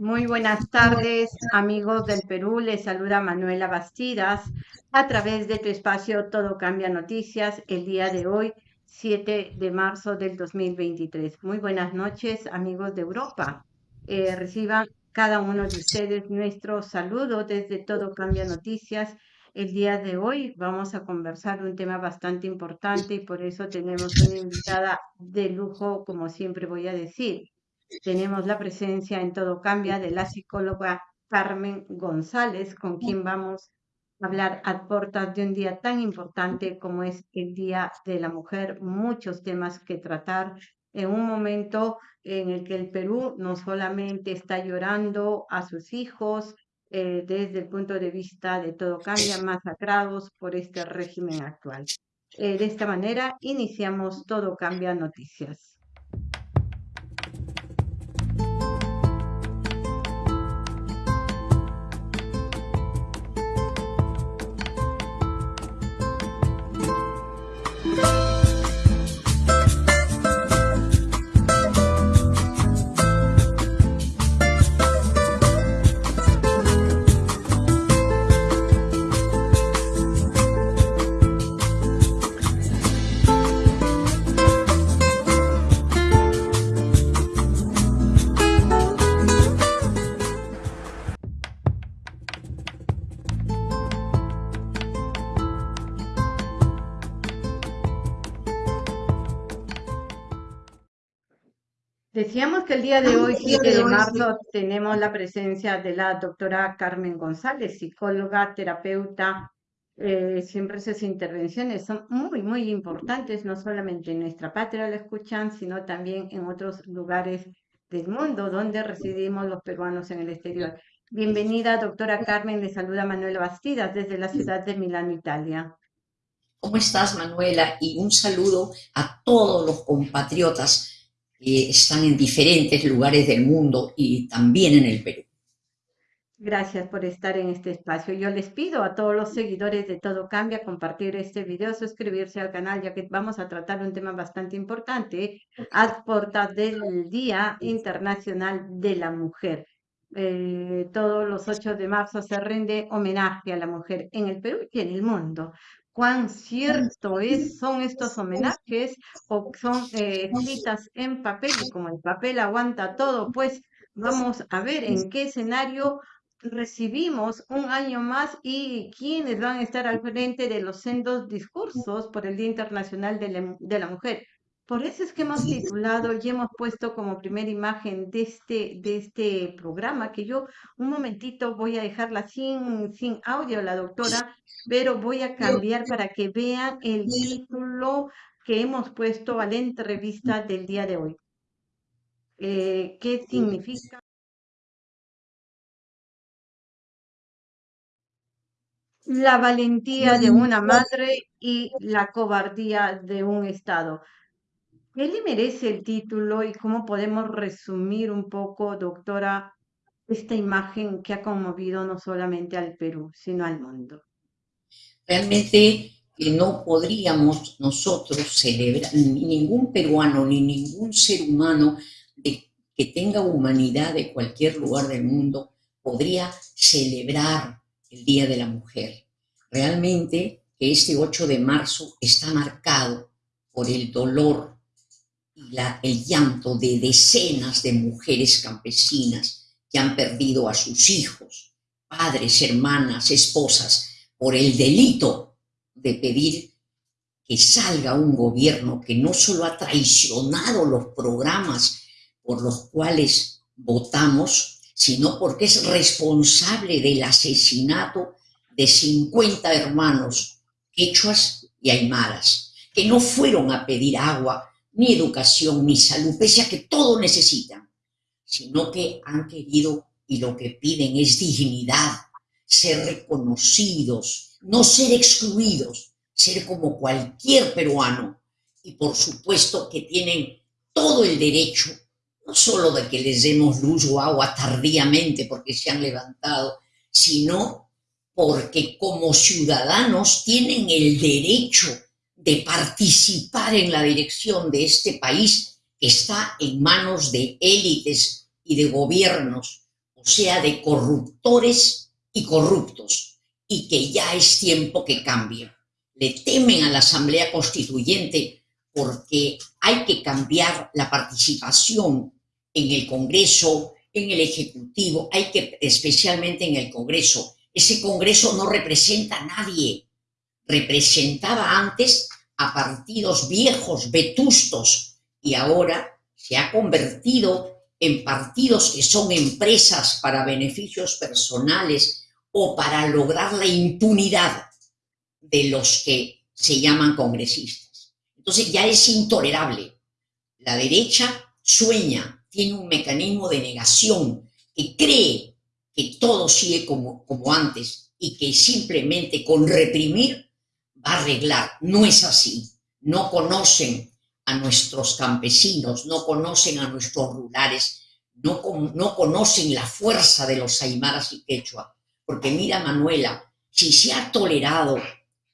Muy buenas tardes, amigos del Perú. Les saluda Manuela Bastidas a través de tu espacio Todo Cambia Noticias el día de hoy, 7 de marzo del 2023. Muy buenas noches, amigos de Europa. Eh, reciban cada uno de ustedes nuestro saludo desde Todo Cambia Noticias. El día de hoy vamos a conversar un tema bastante importante y por eso tenemos una invitada de lujo, como siempre voy a decir tenemos la presencia en Todo Cambia de la psicóloga Carmen González, con quien vamos a hablar a puertas de un día tan importante como es el Día de la Mujer. Muchos temas que tratar en un momento en el que el Perú no solamente está llorando a sus hijos, eh, desde el punto de vista de todo cambia, masacrados por este régimen actual. Eh, de esta manera iniciamos Todo Cambia Noticias. Día de hoy, 7 de marzo, tenemos la presencia de la doctora Carmen González, psicóloga, terapeuta. Eh, siempre sus intervenciones son muy, muy importantes, no solamente en nuestra patria la escuchan, sino también en otros lugares del mundo donde residimos los peruanos en el exterior. Bienvenida, doctora Carmen, le saluda Manuela Bastidas desde la ciudad de Milán, Italia. ¿Cómo estás, Manuela? Y un saludo a todos los compatriotas están en diferentes lugares del mundo y también en el Perú. Gracias por estar en este espacio. Yo les pido a todos los seguidores de Todo Cambia compartir este video, suscribirse al canal, ya que vamos a tratar un tema bastante importante a portas del Día Internacional de la Mujer. Eh, todos los 8 de marzo se rinde homenaje a la mujer en el Perú y en el mundo cuán cierto es, son estos homenajes o son eh, escritas en papel y como el papel aguanta todo, pues vamos a ver en qué escenario recibimos un año más y quiénes van a estar al frente de los sendos discursos por el Día Internacional de la Mujer. Por eso es que hemos titulado y hemos puesto como primera imagen de este, de este programa, que yo un momentito voy a dejarla sin, sin audio, la doctora, pero voy a cambiar para que vean el título que hemos puesto a la entrevista del día de hoy. Eh, ¿Qué significa? La valentía de una madre y la cobardía de un Estado. ¿Qué le merece el título y cómo podemos resumir un poco, doctora, esta imagen que ha conmovido no solamente al Perú, sino al mundo? Realmente que no podríamos nosotros celebrar, ni ningún peruano, ni ningún ser humano que tenga humanidad de cualquier lugar del mundo podría celebrar el Día de la Mujer. Realmente que este 8 de marzo está marcado por el dolor el llanto de decenas de mujeres campesinas que han perdido a sus hijos, padres, hermanas, esposas, por el delito de pedir que salga un gobierno que no solo ha traicionado los programas por los cuales votamos, sino porque es responsable del asesinato de 50 hermanos quechuas y aymaras, que no fueron a pedir agua ni educación, ni salud, pese a que todo necesitan, sino que han querido y lo que piden es dignidad, ser reconocidos, no ser excluidos, ser como cualquier peruano. Y por supuesto que tienen todo el derecho, no solo de que les demos luz o agua tardíamente porque se han levantado, sino porque como ciudadanos tienen el derecho de participar en la dirección de este país que está en manos de élites y de gobiernos o sea, de corruptores y corruptos, y que ya es tiempo que cambie. Le temen a la Asamblea Constituyente porque hay que cambiar la participación en el Congreso, en el Ejecutivo, hay que, especialmente en el Congreso. Ese Congreso no representa a nadie. Representaba antes a partidos viejos, vetustos, y ahora se ha convertido en partidos que son empresas para beneficios personales o para lograr la impunidad de los que se llaman congresistas. Entonces ya es intolerable. La derecha sueña, tiene un mecanismo de negación, que cree que todo sigue como, como antes y que simplemente con reprimir va a arreglar. No es así. No conocen a nuestros campesinos, no conocen a nuestros rurales, no, no conocen la fuerza de los aymaras y quechua. Porque mira, Manuela, si se ha tolerado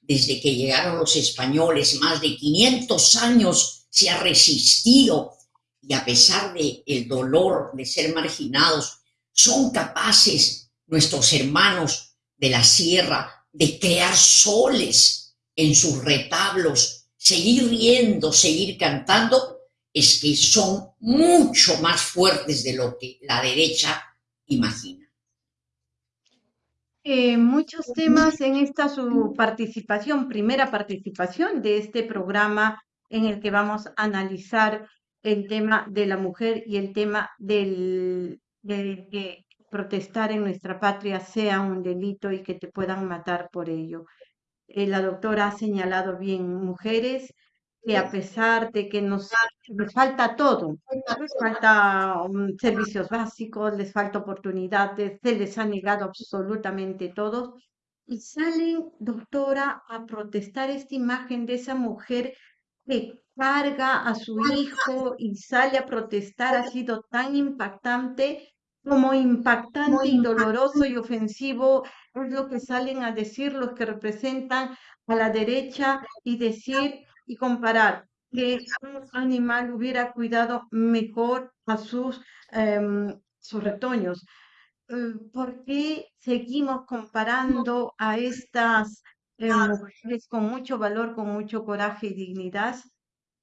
desde que llegaron los españoles, más de 500 años se ha resistido y a pesar de el dolor de ser marginados, son capaces nuestros hermanos de la sierra de crear soles en sus retablos, seguir riendo, seguir cantando, es que son mucho más fuertes de lo que la derecha imagina. Eh, muchos temas en esta su participación, primera participación de este programa en el que vamos a analizar el tema de la mujer y el tema del, que protestar en nuestra patria sea un delito y que te puedan matar por ello. Eh, la doctora ha señalado bien mujeres que a pesar de que nos les falta todo, les falta um, servicios básicos, les falta oportunidades, se les ha negado absolutamente todo, y salen, doctora, a protestar esta imagen de esa mujer que carga a su hijo y sale a protestar ha sido tan impactante como impactante y doloroso y ofensivo es lo que salen a decir los que representan a la derecha y decir y comparar que un animal hubiera cuidado mejor a sus, em, sus retoños. Eh, ¿Por qué seguimos comparando a estas eh, mujeres con mucho valor, con mucho coraje y dignidad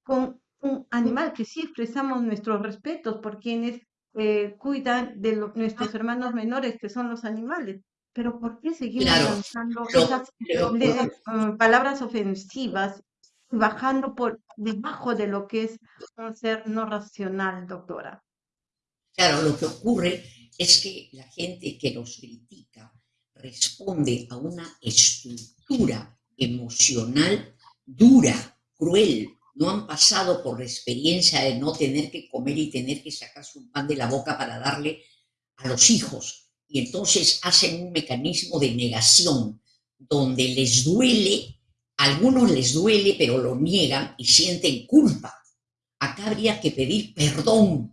con un animal que sí expresamos nuestros respetos por quienes eh, cuidan de nuestros hermanos menores, que son los animales. Pero ¿por qué seguimos lanzando esas mm, palabras ofensivas, bajando por debajo de lo que es un ser no racional, doctora? Claro, lo que ocurre es que la gente que nos critica responde a una estructura emocional dura, cruel, no han pasado por la experiencia de no tener que comer y tener que sacarse un pan de la boca para darle a los hijos. Y entonces hacen un mecanismo de negación donde les duele, a algunos les duele, pero lo niegan y sienten culpa. Acá habría que pedir perdón.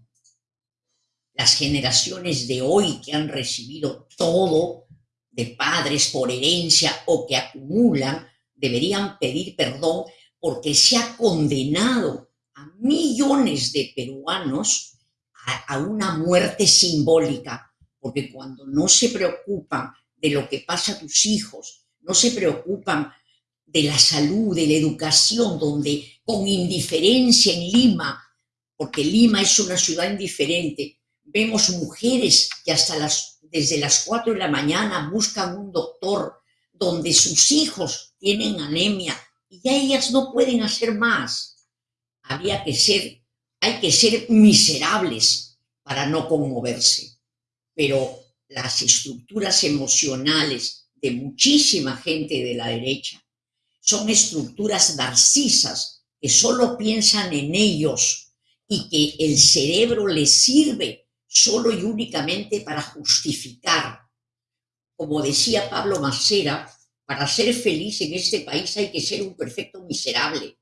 Las generaciones de hoy que han recibido todo de padres por herencia o que acumulan, deberían pedir perdón porque se ha condenado a millones de peruanos a, una muerte simbólica, porque cuando no se preocupan de lo que pasa a tus hijos, no se preocupan de la salud, de la educación, donde con indiferencia en Lima, porque Lima es una ciudad indiferente, vemos mujeres que hasta las, desde las 4 de la mañana buscan un doctor, donde sus hijos tienen anemia, y ya ellas no pueden hacer más. Había que ser, hay que ser miserables para no conmoverse. Pero las estructuras emocionales de muchísima gente de la derecha son estructuras narcisas que solo piensan en ellos y que el cerebro les sirve solo y únicamente para justificar. Como decía Pablo Macera, para ser feliz en este país hay que ser un perfecto miserable.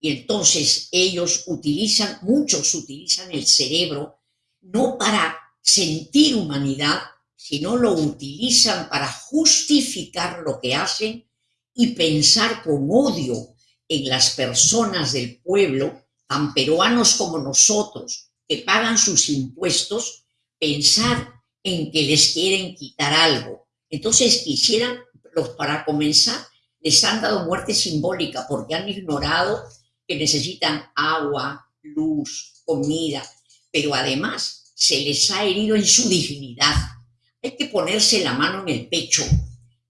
Y entonces ellos utilizan, muchos utilizan el cerebro no para sentir humanidad, sino lo utilizan para justificar lo que hacen y pensar con odio en las personas del pueblo, tan peruanos como nosotros, que pagan sus impuestos, pensar en que les quieren quitar algo. Entonces quisieran, los, para comenzar, les han dado muerte simbólica porque han ignorado que necesitan agua, luz, comida, pero además se les ha herido en su dignidad. Hay que ponerse la mano en el pecho.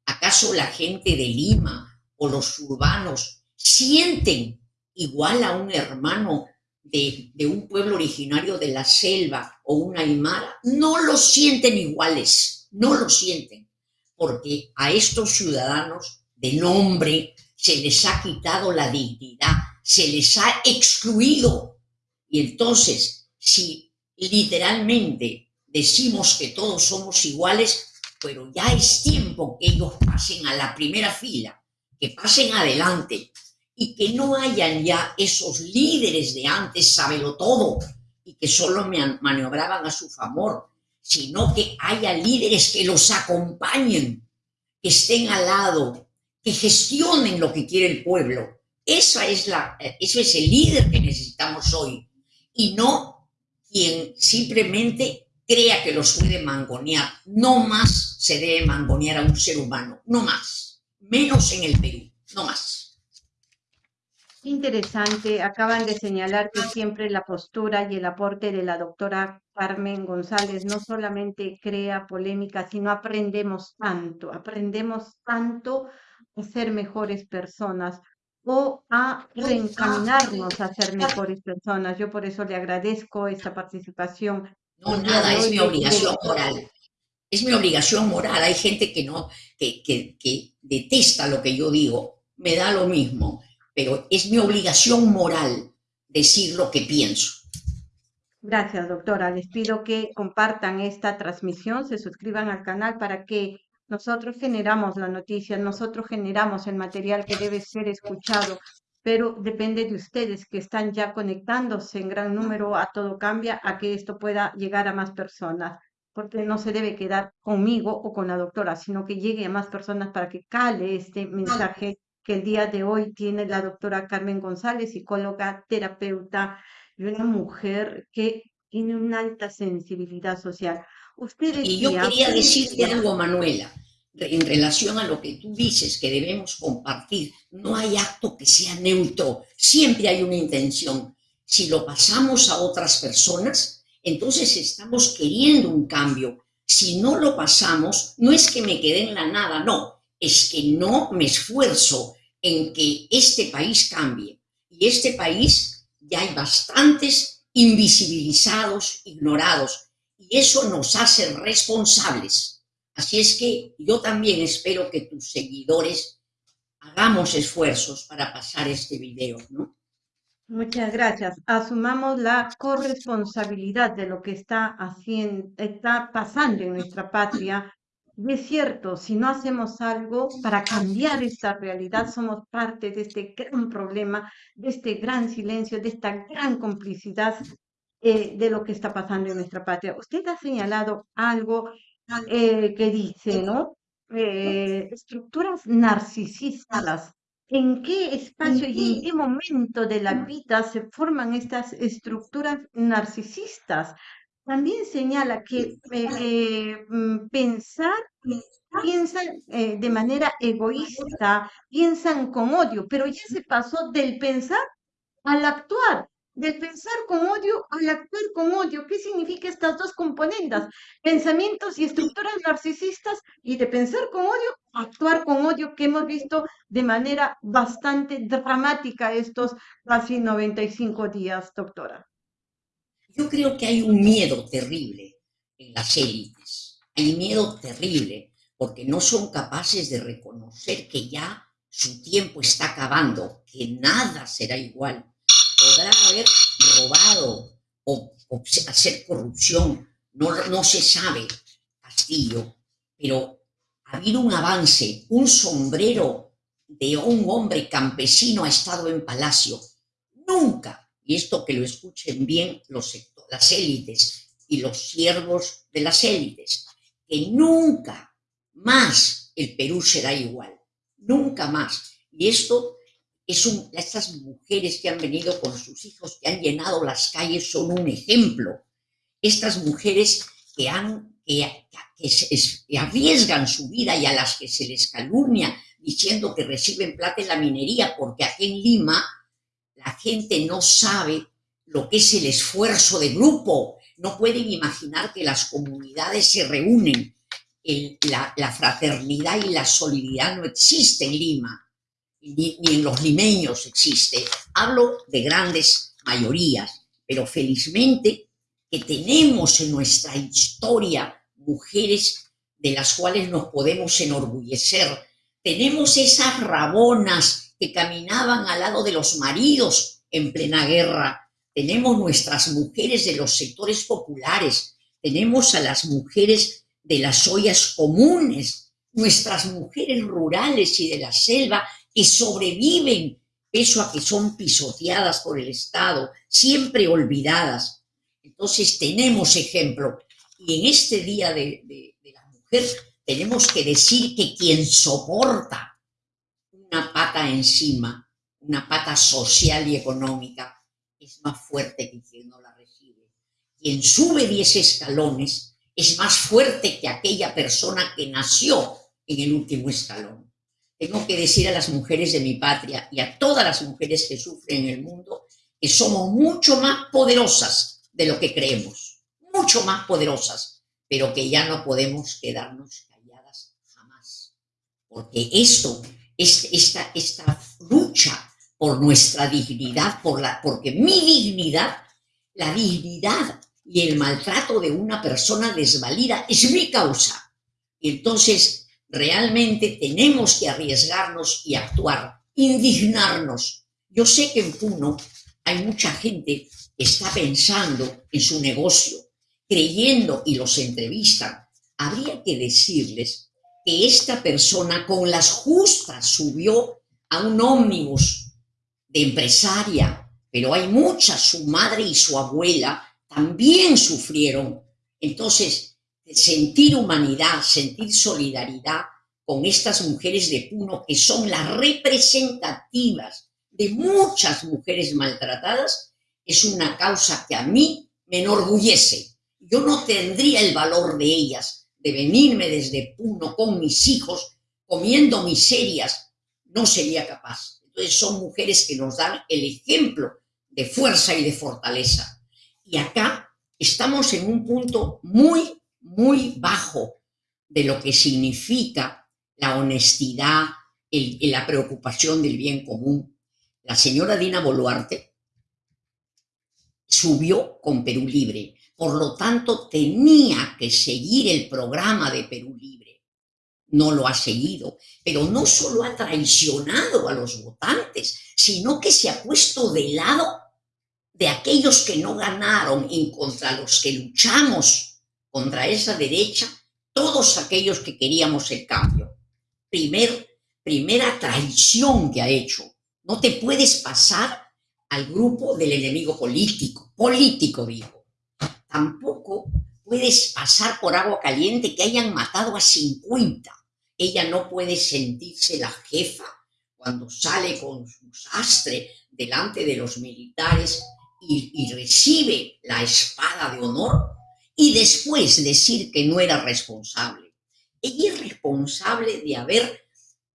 ¿Acaso la gente de Lima o los urbanos sienten igual a un hermano de, un pueblo originario de la selva o una aymara? No lo sienten iguales, no lo sienten, porque a estos ciudadanos de nombre se les ha quitado la dignidad, se les ha excluido. Y entonces, si literalmente decimos que todos somos iguales, pero ya es tiempo que ellos pasen a la primera fila, que pasen adelante y que no hayan ya esos líderes de antes, sábelo todo, y que solo maniobraban a su favor, sino que haya líderes que los acompañen, que estén al lado, que gestionen lo que quiere el pueblo. Esa es la, eso es el líder que necesitamos hoy, y no quien simplemente crea que los puede mangonear. No más se debe mangonear a un ser humano, no más, menos en el Perú, no más. Interesante, acaban de señalar que siempre la postura y el aporte de la doctora Carmen González no solamente crea polémica, sino aprendemos tanto, aprendemos tanto a ser mejores personas o a reencaminarnos a ser mejores personas. Yo por eso le agradezco esta participación. No, nada, es mi obligación moral. Es mi obligación moral. Hay gente que no, que, que, que detesta lo que yo digo. Me da lo mismo pero es mi obligación moral decir lo que pienso. Gracias, doctora. Les pido que compartan esta transmisión, se suscriban al canal para que nosotros generamos la noticia, nosotros generamos el material que debe ser escuchado, pero depende de ustedes que están ya conectándose en gran número a Todo Cambia, a que esto pueda llegar a más personas, porque no se debe quedar conmigo o con la doctora, sino que llegue a más personas para que cale este mensaje que el día de hoy tiene la doctora Carmen González, psicóloga, terapeuta y una mujer que tiene una alta sensibilidad social. Usted y yo quería decirte algo, Manuela, en relación a lo que tú dices que debemos compartir. No hay acto que sea neutro, siempre hay una intención. Si lo pasamos a otras personas, entonces estamos queriendo un cambio. Si no lo pasamos, no es que me quede en la nada, no, es que no me esfuerzo en que este país cambie. Y este país ya hay bastantes invisibilizados, ignorados, y eso nos hace responsables. Así es que yo también espero que tus seguidores hagamos esfuerzos para pasar este video, ¿no? Muchas gracias. Asumamos la corresponsabilidad de lo que está haciendo, está pasando en nuestra patria y es cierto, si no hacemos algo para cambiar esta realidad, somos parte de este gran problema, de este gran silencio, de esta gran complicidad eh, de lo que está pasando en nuestra patria. Usted ha señalado algo eh, que dice, ¿no? Eh, estructuras. narcisistas. ¿En qué espacio y en qué momento de la vida se forman estas estructuras narcisistas? También señala que mm, pensar, piensan eh, de manera egoísta, piensan con odio, pero ya se pasó del pensar al actuar, del pensar con odio al actuar con odio. ¿Qué significa estas dos componentes? Pensamientos y estructuras narcisistas y de pensar con odio, actuar con odio, que hemos visto de manera bastante dramática estos casi 95 días, doctora. Yo creo que hay un miedo terrible en las élites. Hay miedo terrible porque no son capaces de reconocer que ya su tiempo está acabando, que nada será igual. Podrá haber robado o, hacer corrupción, no, no se sabe, Castillo, pero ha habido un avance, un sombrero de un hombre campesino ha estado en palacio. Nunca y esto que lo escuchen bien los las élites y los siervos de las élites, que nunca más el Perú será igual, nunca más. Y esto es un, estas mujeres que han venido con sus hijos, que han llenado las calles, son un ejemplo. Estas mujeres que han, que, que, arriesgan su vida y a las que se les calumnia diciendo que reciben plata en la minería, porque aquí en Lima la gente no sabe lo que es el esfuerzo de grupo. No pueden imaginar que las comunidades se reúnen. la, la, fraternidad y la solidaridad no existe en Lima, ni, en los limeños existe. Hablo de grandes mayorías, pero felizmente que tenemos en nuestra historia mujeres de las cuales nos podemos enorgullecer. Tenemos esas rabonas que caminaban al lado de los maridos en plena guerra. Tenemos nuestras mujeres de los sectores populares. Tenemos a las mujeres de las ollas comunes, nuestras mujeres rurales y de la selva que sobreviven, eso a que son pisoteadas por el Estado, siempre olvidadas. Entonces tenemos ejemplo. Y en este Día de, la Mujer tenemos que decir que quien soporta una pata encima, una pata social y económica, es más fuerte que quien no la recibe. Quien sube 10 escalones es más fuerte que aquella persona que nació en el último escalón. Tengo que decir a las mujeres de mi patria y a todas las mujeres que sufren en el mundo que somos mucho más poderosas de lo que creemos mucho más poderosas, pero que ya no podemos quedarnos calladas jamás. Porque esto, esta, esta lucha por nuestra dignidad, por la, porque mi dignidad, la dignidad y el maltrato de una persona desvalida es mi causa. Entonces realmente tenemos que arriesgarnos y actuar, indignarnos. Yo sé que en Puno hay mucha gente que está pensando en su negocio, creyendo y los entrevistan, habría que decirles que esta persona con las justas subió a un ómnibus de empresaria, pero hay muchas, su madre y su abuela también sufrieron. Entonces, sentir humanidad, sentir solidaridad con estas mujeres de Puno, que son las representativas de muchas mujeres maltratadas, es una causa que a mí me enorgullece yo no tendría el valor de ellas, de venirme desde Puno con mis hijos, comiendo miserias, no sería capaz. Entonces son mujeres que nos dan el ejemplo de fuerza y de fortaleza. Y acá estamos en un punto muy, muy bajo de lo que significa la honestidad, y la preocupación del bien común. La señora Dina Boluarte subió con Perú Libre por lo tanto tenía que seguir el programa de Perú Libre. No lo ha seguido, pero no solo ha traicionado a los votantes, sino que se ha puesto de lado de aquellos que no ganaron y contra los que luchamos contra esa derecha, todos aquellos que queríamos el cambio. Primer, primera traición que ha hecho. No te puedes pasar al grupo del enemigo político, político digo tampoco puedes pasar por agua caliente que hayan matado a 50. Ella no puede sentirse la jefa cuando sale con su sastre delante de los militares y recibe la espada de honor y después decir que no era responsable. Ella es responsable de haber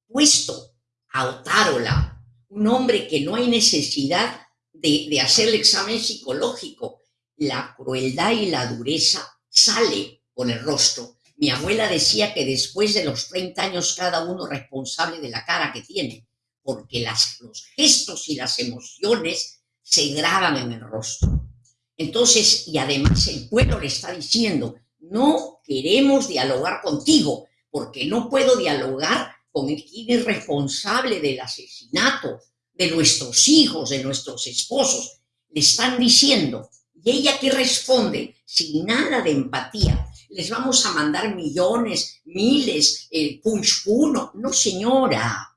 puesto a Otárola, un hombre que no hay necesidad de, hacer el examen psicológico, la crueldad y la dureza sale con el rostro. Mi abuela decía que después de los 30 años cada uno responsable de la cara que tiene, porque los gestos y las emociones se graban en el rostro. Entonces, y además el pueblo le está diciendo, no queremos dialogar contigo, porque no puedo dialogar con el quien es responsable del asesinato de nuestros hijos, de nuestros esposos. Le están diciendo, y ella que responde sin nada de empatía, les vamos a mandar millones, miles, el punch uno. No, señora.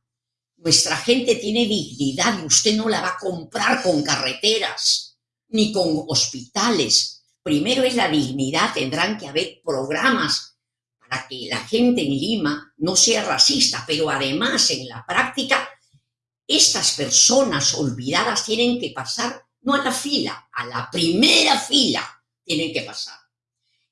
Nuestra gente tiene dignidad y usted no la va a comprar con carreteras ni con hospitales. Primero es la dignidad, tendrán que haber programas para que la gente en Lima no sea racista, pero además en la práctica estas personas olvidadas tienen que pasar no a la fila, a la primera fila tienen que pasar.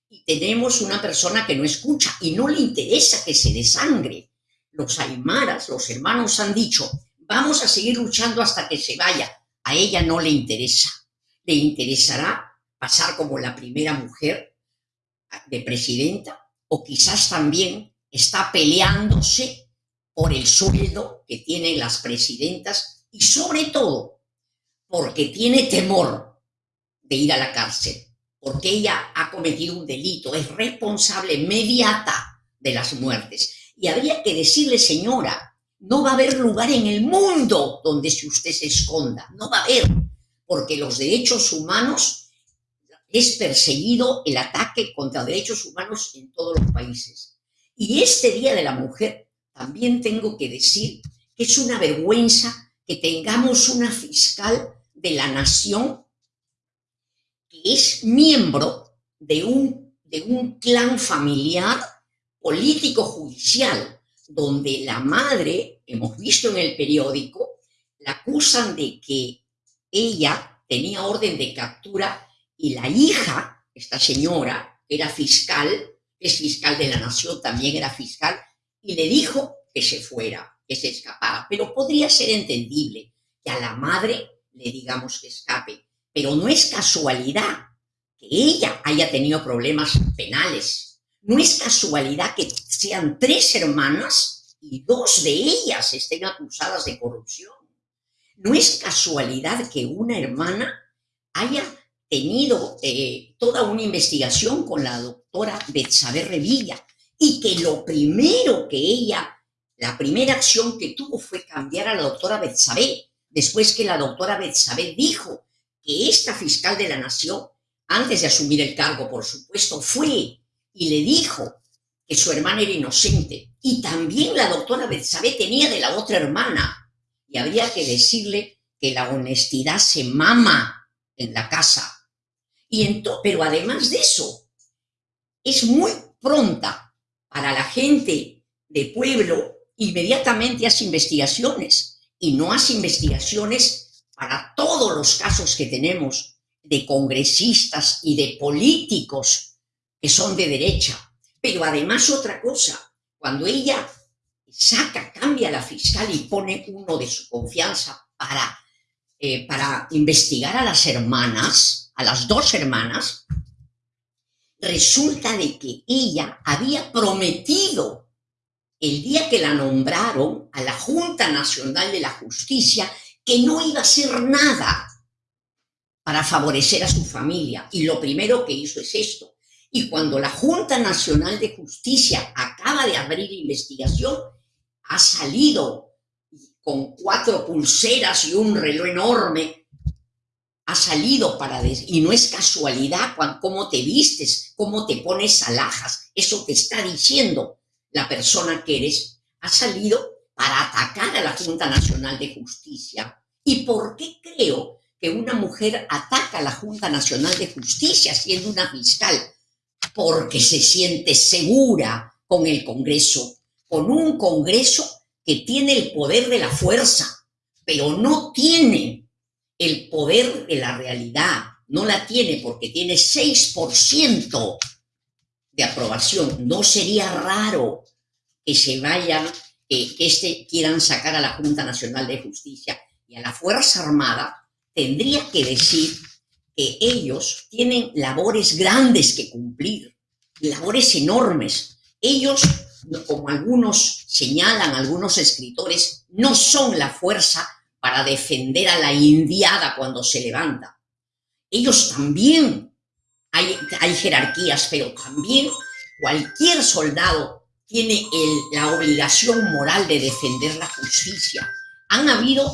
y tenemos una persona que no escucha y no le interesa que se desangre. Los aymaras, los hermanos han dicho, vamos a seguir luchando hasta que se vaya. A ella no le interesa. Le interesará pasar como la primera mujer de presidenta o quizás también está peleándose por el sueldo que tienen las presidentas y sobre todo porque tiene temor de ir a la cárcel, porque ella ha cometido un delito, es responsable inmediata de las muertes. Y habría que decirle, señora, no va a haber lugar en el mundo donde si usted se esconda, no va a haber, porque los derechos humanos es perseguido el ataque contra derechos humanos en todos los países. Y este Día de la Mujer también tengo que decir que es una vergüenza que tengamos una fiscal de la nación que es miembro de un, de un clan familiar político-judicial, donde la madre, hemos visto en el periódico, la acusan de que ella tenía orden de captura y la hija, esta señora, era fiscal, es fiscal de la nación, también era fiscal, y le dijo que se fuera, que se escapara. Pero podría ser entendible que a la madre le digamos que escape, pero no es casualidad que ella haya tenido problemas penales no es casualidad que sean tres hermanas y dos de ellas estén acusadas de corrupción. No es casualidad que una hermana haya tenido eh, toda una investigación con la doctora Betsabe Revilla y que lo primero que ella, la primera acción que tuvo fue cambiar a la doctora Betsabe, después que la doctora Betsabe dijo que esta fiscal de la nación, antes de asumir el cargo, por supuesto, fue y le dijo que su hermana era inocente. Y también la doctora Betsabe tenía de la otra hermana. Y habría que decirle que la honestidad se mama en la casa. Y pero además de eso, es muy pronta para la gente de pueblo, inmediatamente hace investigaciones. Y no hace investigaciones para todos los casos que tenemos de congresistas y de políticos que son de derecha. Pero además otra cosa, cuando ella saca, cambia la fiscal y pone uno de su confianza para, eh, para investigar a las hermanas, a las dos hermanas, resulta de que ella había prometido el día que la nombraron a la Junta Nacional de la Justicia que no iba a hacer nada para favorecer a su familia. Y lo primero que hizo es esto, y cuando la Junta Nacional de Justicia acaba de abrir investigación, ha salido con cuatro pulseras y un reloj enorme, ha salido para... y no es casualidad cómo te vistes, cómo te pones alhajas, eso te está diciendo la persona que eres, ha salido para atacar a la Junta Nacional de Justicia. ¿Y por qué creo que una mujer ataca a la Junta Nacional de Justicia siendo una fiscal? porque se siente segura con el Congreso, con un Congreso que tiene el poder de la fuerza, pero no tiene el poder de la realidad, no la tiene porque tiene 6% de aprobación. No sería raro que se vayan, que este quieran sacar a la Junta Nacional de Justicia y a la Fuerza Armada, tendría que decir que ellos tienen labores grandes que cumplir, labores enormes. Ellos, como algunos señalan, algunos escritores, no son la fuerza para defender a la indiada cuando se levanta. Ellos también, hay, hay jerarquías, pero también cualquier soldado tiene la obligación moral de defender la justicia. Han habido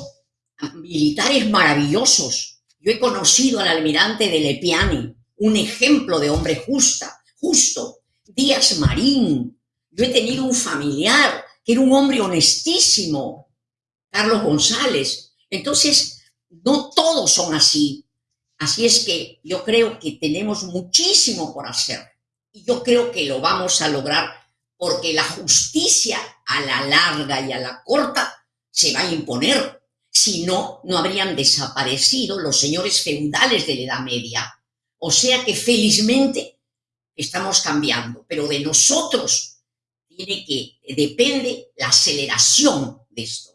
militares maravillosos yo he conocido al almirante de Lepiani, un ejemplo de hombre justa, justo. Díaz Marín. Yo he tenido un familiar que era un hombre honestísimo, Carlos González. Entonces, no todos son así. Así es que yo creo que tenemos muchísimo por hacer. Y yo creo que lo vamos a lograr porque la justicia a la larga y a la corta se va a imponer si no, no habrían desaparecido los señores feudales de la Edad Media. O sea que felizmente estamos cambiando, pero de nosotros tiene que, depende la aceleración de esto.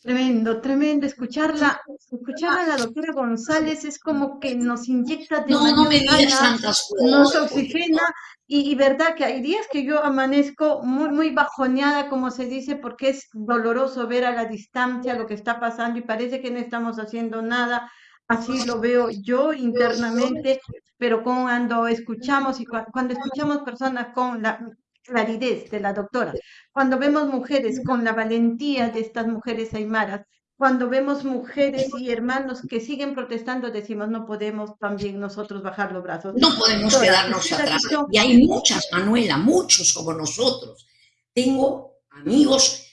Tremendo, tremendo. Escucharla, escuchar a la doctora González es como que nos inyecta de No, no me digas tantas nos cosas. porque- oxigena y, y verdad que hay días que yo amanezco muy, muy bajoneada, como se dice, porque es doloroso ver a la distancia lo que está pasando y parece que no estamos haciendo nada. Así lo veo yo internamente, pero cuando escuchamos y cua- cuando escuchamos personas con la claridad de la doctora, cuando vemos mujeres con la valentía de estas mujeres aymaras, cuando vemos mujeres y hermanos que siguen protestando, decimos, no podemos también nosotros bajar los brazos. No podemos quedarnos atrás. Y hay muchas, Manuela, muchos como nosotros. Tengo amigos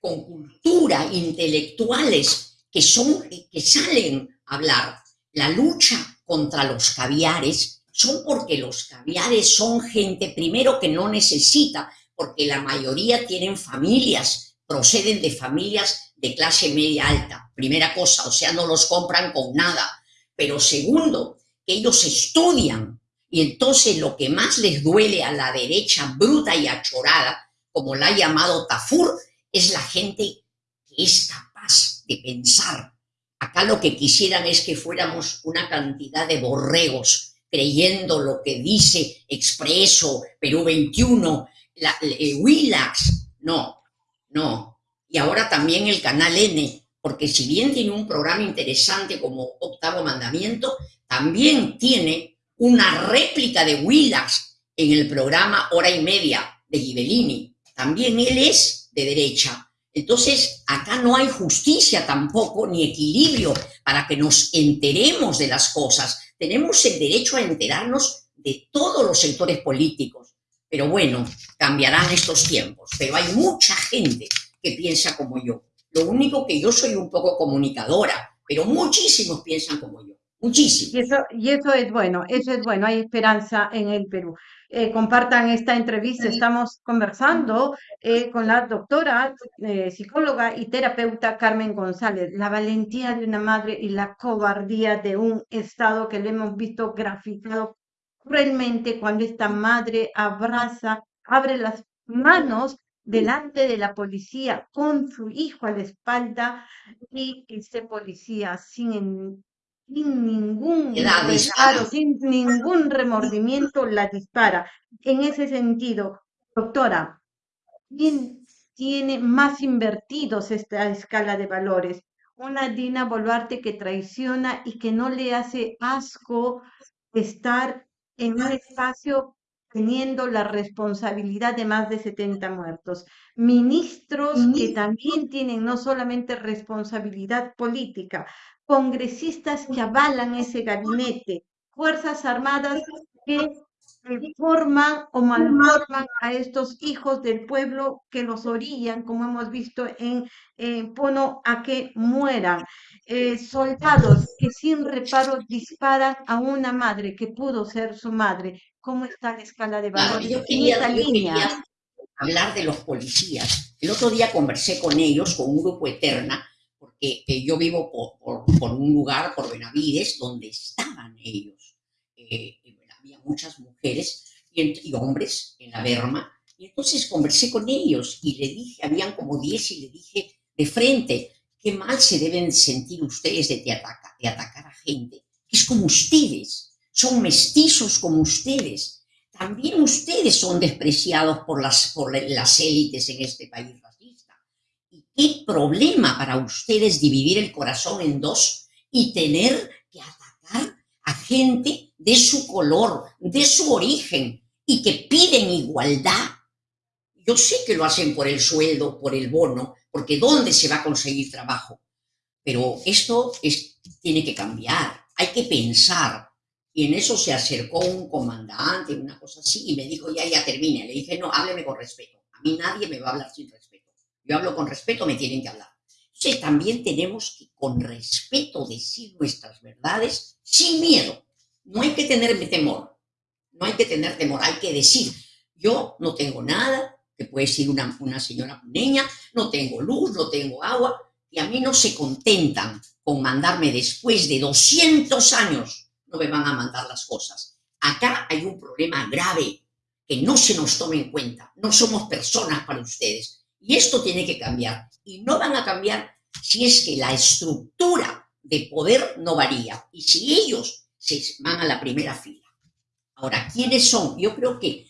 con cultura, intelectuales, que, son, que salen hablar. La lucha contra los caviares son porque los caviares son gente, primero, que no necesita, porque la mayoría tienen familias, proceden de familias de clase media alta. Primera cosa, o sea, no los compran con nada. Pero segundo, que ellos estudian y entonces lo que más les duele a la derecha bruta y achorada, como la ha llamado Tafur, es la gente que es capaz de pensar. Acá lo que quisieran es que fuéramos una cantidad de borregos creyendo lo que dice Expreso, Perú 21, la. No, no. Y ahora también el Canal N, porque si bien tiene un programa interesante como Octavo Mandamiento, también tiene una réplica de Willax en el programa Hora y Media de Ghibellini. También él es de derecha. Entonces, acá no hay justicia tampoco, ni equilibrio para que nos enteremos de las cosas. Tenemos el derecho a enterarnos de todos los sectores políticos. Pero bueno, cambiarán estos tiempos. Pero hay mucha gente que piensa como yo. Lo único que yo soy un poco comunicadora, pero muchísimos piensan como yo. Muchísimos. Y eso, y eso es bueno, eso es bueno, hay esperanza en el Perú. Eh, compartan esta entrevista, estamos conversando eh, con la doctora, eh, psicóloga y terapeuta Carmen González, la valentía de una madre y la cobardía de un Estado que lo hemos visto graficado cruelmente cuando esta madre abraza, abre las manos delante de la policía con su hijo a la espalda y este policía sin, sin ningún reparo, sin ningún remordimiento la dispara. En ese sentido, doctora, ¿quién tiene más invertidos esta escala de valores? Una Dina Boluarte que traiciona y que no le hace asco estar en un espacio teniendo la responsabilidad de más de 70 muertos. Ministros que también tienen no solamente responsabilidad política, congresistas que avalan ese gabinete, Fuerzas Armadas que forman o malforman a estos hijos del pueblo que los orillan, como hemos visto en eh, Pono, a que mueran. Eh, soldados que sin reparo disparan a una madre que pudo ser su madre. ¿Cómo está la escala de Claro, valores yo en yo línea? hablar de los policías. El otro día conversé con ellos, con un grupo Eterna, porque eh, yo vivo por, por- un lugar, por Benavides, donde estaban ellos. Eh, había muchas mujeres y, hombres en la berma. Y entonces conversé con ellos y le dije, habían como 10 y le dije de frente, qué mal se deben sentir ustedes de, de ataca- de atacar a gente es como ustedes, son mestizos como ustedes también ustedes son despreciados por las, por las élites en este país racista. ¿Y qué problema para ustedes dividir el corazón en dos y tener que atacar a gente de su color, de su origen y que piden igualdad? Yo sé que lo hacen por el sueldo, por el bono, porque ¿dónde se va a conseguir trabajo? Pero esto es, tiene que cambiar, hay que pensar. Y en eso se acercó un comandante, una cosa así, y me dijo, ya, ya termine. Le dije, no, hábleme con respeto. A mí nadie me va a hablar sin respeto. Yo hablo con respeto, me tienen que hablar. Entonces también tenemos que con respeto decir nuestras verdades sin miedo. No hay que tener temor. No hay que tener temor, hay que decir, yo no tengo nada, que puede decir una, una señora puneña, no tengo luz, no tengo agua, y a mí no se contentan con mandarme después de 200 años, no me van a mandar las cosas. acá hay un problema grave que no se nos tome en cuenta. No somos personas para ustedes. Y esto tiene que cambiar. Y no van a cambiar si es que la estructura de poder no varía y si ellos se van a la primera fila. Ahora, ¿quiénes son? Yo creo que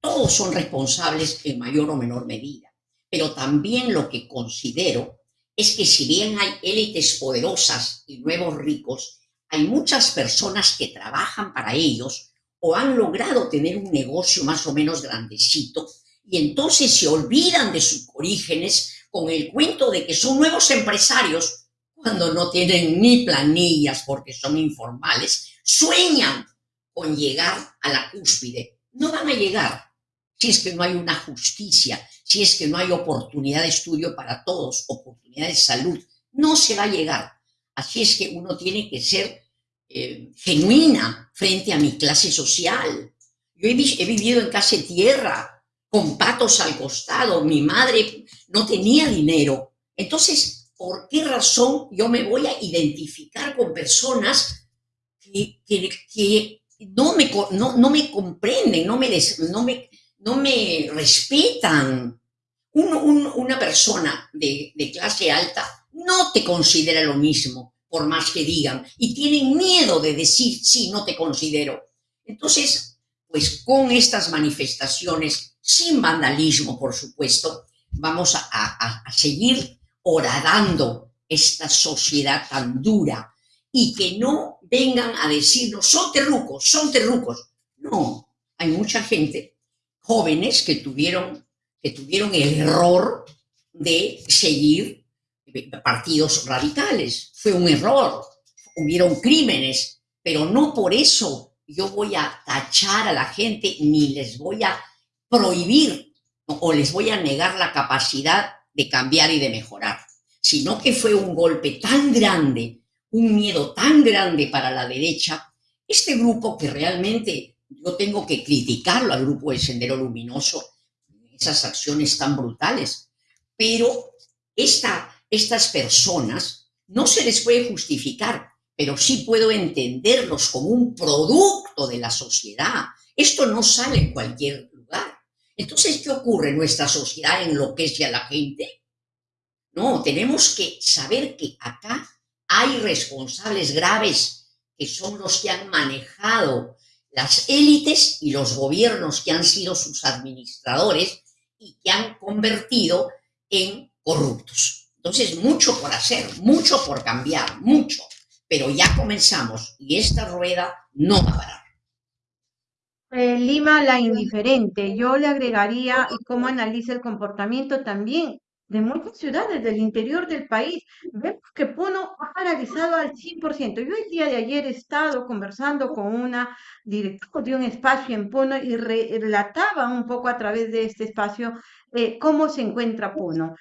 todos son responsables en mayor o menor medida, pero también lo que considero es que si bien hay élites poderosas y nuevos ricos, hay muchas personas que trabajan para ellos o han logrado tener un negocio más o menos grandecito y entonces se olvidan de sus orígenes con el cuento de que son nuevos empresarios cuando no tienen ni planillas porque son informales, sueñan con llegar a la cúspide. No van a llegar si es que no hay una justicia, si es que no hay oportunidad de estudio para todos, oportunidad de salud. No se va a llegar. Así es que uno tiene que ser eh, genuina frente a mi clase social. Yo he, he vivido en casa tierra, con patos al costado, mi madre no tenía dinero. Entonces, ¿por qué razón yo me voy a identificar con personas que, no, me, no, me comprenden, no me, no me, no me respetan? una persona de, de clase alta no te considera lo mismo, por más que digan, y tienen miedo de decir, sí, no te considero. Entonces, pues con estas manifestaciones sin vandalismo, por supuesto, vamos a, seguir horadando esta sociedad tan dura y que no vengan a decirnos, son terrucos, son terrucos. No, hay mucha gente, jóvenes, que tuvieron, que tuvieron el error de seguir partidos radicales. Fue un error, hubieron crímenes, pero no por eso yo voy a tachar a la gente ni les voy a prohibir o les voy a negar la capacidad de cambiar y de mejorar, sino que fue un golpe tan grande, un miedo tan grande para la derecha, este grupo que realmente yo tengo que criticarlo al grupo de Sendero Luminoso, esas acciones tan brutales, pero esta, estas personas no se les puede justificar, pero sí puedo entenderlos como un producto de la sociedad. Esto no sale en cualquier entonces, ¿qué ocurre? ¿Nuestra sociedad enloquece a la gente? No, tenemos que saber que acá hay responsables graves que son los que han manejado las élites y los gobiernos que han sido sus administradores y que han convertido en corruptos. Entonces, mucho por hacer, mucho por cambiar, mucho. Pero ya comenzamos y esta rueda no va a parar. Eh, Lima la indiferente. Yo le agregaría y cómo analiza el comportamiento también de muchas ciudades del interior del país. Vemos que Puno ha paralizado al 100%. Yo el día de ayer he estado conversando con una directora de un espacio en Puno y relataba un poco a través de este espacio eh, cómo se encuentra Puno.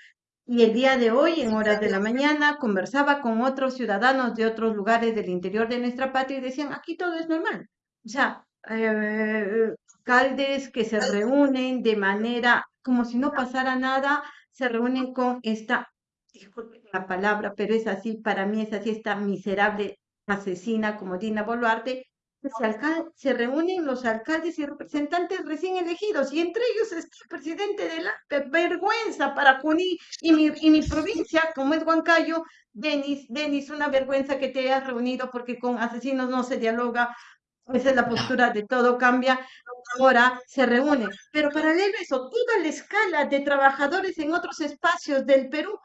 Y el día de hoy, en horas de la mañana, conversaba con otros ciudadanos de otros lugares del interior de nuestra patria y decían, aquí todo es normal. O sea, eh, alcaldes que se reúnen de manera como si no pasara nada, se reúnen con esta, disculpe la palabra, pero es así, para mí es así, esta miserable asesina como Dina Boluarte, se, se, reúnen los alcaldes y representantes recién elegidos y entre ellos está el presidente de la vergüenza para Juní y mi, y mi provincia, como es Huancayo, Denis, Denis, una vergüenza que te hayas reunido porque con asesinos no se dialoga, esa es la postura de todo cambia, ahora se reúne. Pero paralelo a eso, toda la escala de trabajadores en otros espacios del Perú,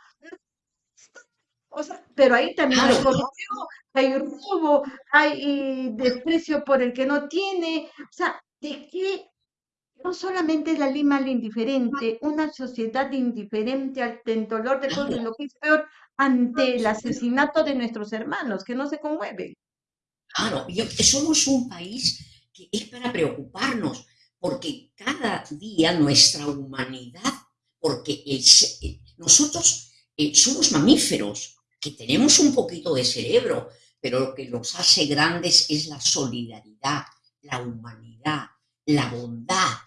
o sea, pero ahí también hay corrupción, hay robo, hay desprecio por el que no tiene. O sea, ¿de qué? No solamente es la Lima la indiferente, una sociedad indiferente al dolor de todo, lo que es peor, ante el asesinato de nuestros hermanos, que no se conmueven. Claro, somos un país que es para preocuparnos, porque cada día nuestra humanidad, porque nosotros eh, somos mamíferos, que tenemos un poquito de cerebro, pero lo que nos hace grandes es la solidaridad, la humanidad, la bondad.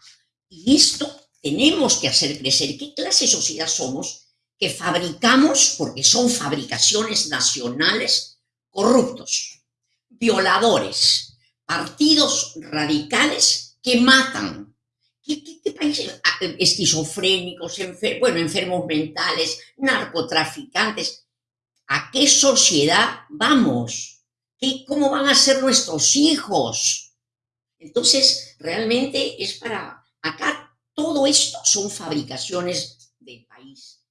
Y esto tenemos que hacer crecer. ¿Qué clase de sociedad somos? Que fabricamos, porque son fabricaciones nacionales, corruptos violadores, partidos radicales que matan. ¿Qué, países? Ah, esquizofrénicos, bueno, enfermos mentales, narcotraficantes. ¿A qué sociedad vamos? ¿Qué, ¿Cómo van a ser nuestros hijos? Entonces, realmente es para... Acá todo esto son fabricaciones del país,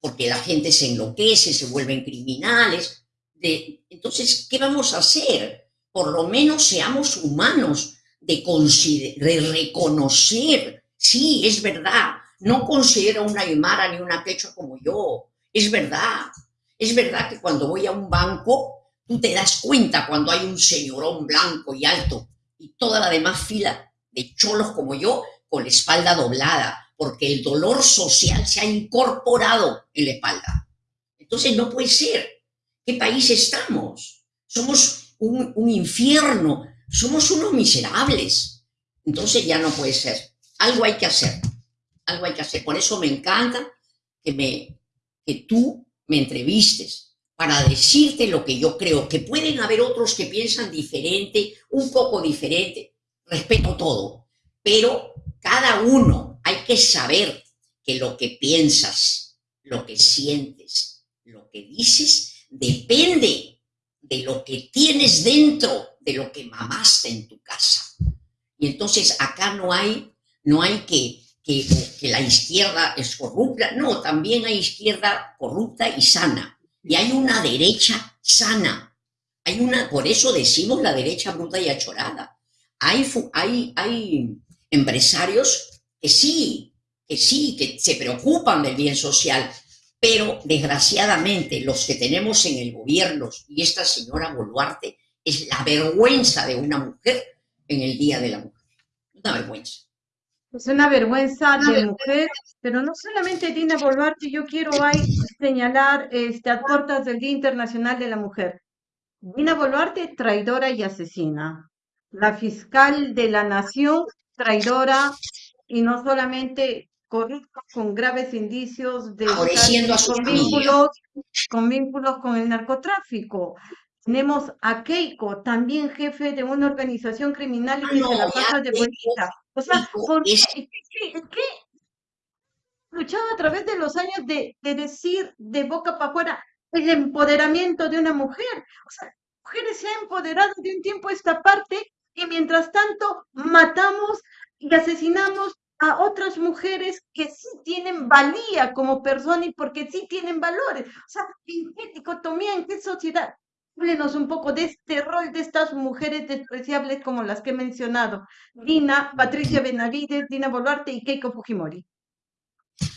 porque la gente se enloquece, se vuelven criminales. De, entonces, ¿qué vamos a hacer? Por lo menos seamos humanos de, reconocer, sí, es verdad, no considero una Aymara ni una Quechua como yo, es verdad. Es verdad que cuando voy a un banco, tú te das cuenta cuando hay un señorón blanco y alto y toda la demás fila de cholos como yo con la espalda doblada, porque el dolor social se ha incorporado en la espalda. Entonces no puede ser. ¿Qué país estamos? Somos un, un infierno, somos unos miserables. Entonces ya no puede ser. Algo hay que hacer. Algo hay que hacer. Por eso me encanta que, me, que tú me entrevistes para decirte lo que yo creo, que pueden haber otros que piensan diferente, un poco diferente, respeto todo, pero cada uno hay que saber que lo que piensas, lo que sientes, lo que dices, depende de lo que tienes dentro, de lo que mamaste en tu casa. Y entonces acá no hay, no hay que, que, la izquierda es corrupta, no, también hay izquierda corrupta y sana y hay una derecha sana. Hay una, por eso decimos la derecha bruta y achorada. Hay, hay, hay empresarios que sí, que sí, que se preocupan del bien social, pero desgraciadamente los que tenemos en el gobierno y esta señora Boluarte es la vergüenza de una mujer en el Día de la Mujer. Una vergüenza. Es una vergüenza de mujer, pero no solamente Dina Boluarte, yo quiero ahí señalar este, a puertas del Día Internacional de la Mujer. Dina Boluarte, traidora y asesina. La fiscal de la nación, traidora y no solamente corrupta, con graves indicios de con vínculos, con vínculos con el narcotráfico. Tenemos a Keiko, también jefe de una organización criminal y que se la pasa de bonita. O sea, ¿por qué? luchado a través de los años de, de decir de boca para afuera el empoderamiento de una mujer. O sea, mujeres se han empoderado de un tiempo a esta parte y mientras tanto matamos y asesinamos a otras mujeres que sí tienen valía como persona y porque sí tienen valores. O sea, ¿en qué dicotomía, en qué sociedad? Háblenos un poco de este rol de estas mujeres despreciables como las que he mencionado. Dina, Patricia Benavides, Dina Boluarte y Keiko Fujimori.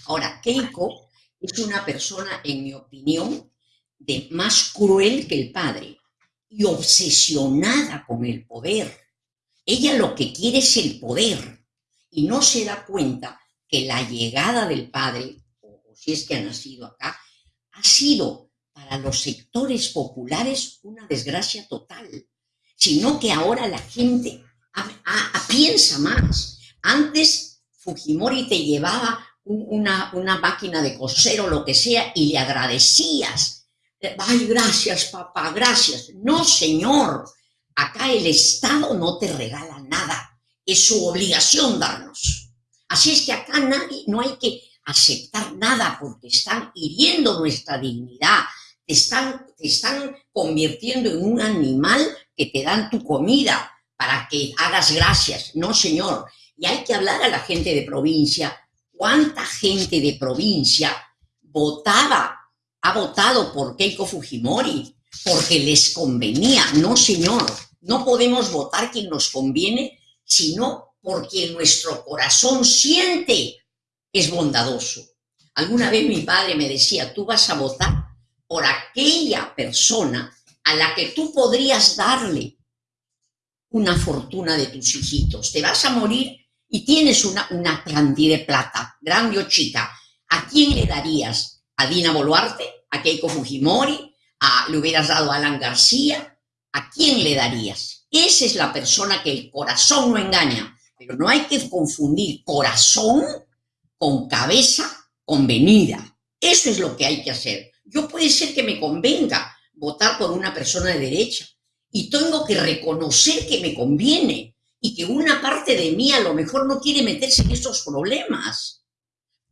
Ahora, Keiko es una persona, en mi opinión, de más cruel que el padre y obsesionada con el poder. Ella lo que quiere es el poder y no se da cuenta que la llegada del padre, o si es que ha nacido acá, ha sido para los sectores populares una desgracia total, sino que ahora la gente piensa más. Antes Fujimori te llevaba una, una máquina de coser o lo que sea y le agradecías. Ay, gracias, papá, gracias. No, señor, acá el Estado no te regala nada. Es su obligación darnos. Así es que acá nadie, no hay que aceptar nada porque están hiriendo nuestra dignidad, están, te están convirtiendo en un animal que te dan tu comida para que hagas gracias. No, señor. Y hay que hablar a la gente de provincia. ¿Cuánta gente de provincia votaba, ha votado por Keiko Fujimori? Porque les convenía. No, señor. No podemos votar quien nos conviene, sino porque nuestro corazón siente es bondadoso. Alguna vez mi padre me decía, tú vas a votar por aquella persona a la que tú podrías darle una fortuna de tus hijitos. Te vas a morir y tienes una, una cantidad de plata, grande o. ¿A quién le darías? ¿A Dina Boluarte? ¿A Keiko Fujimori? ¿A, ¿Le hubieras dado a Alan García? ¿A quién le darías? Esa es la persona que el corazón no engaña. Pero no hay que confundir corazón con cabeza convenida. Eso es lo que hay que hacer. Yo puede ser que me convenga votar por una persona de derecha y tengo que reconocer que me conviene y que una parte de mí a lo mejor no quiere meterse en esos problemas.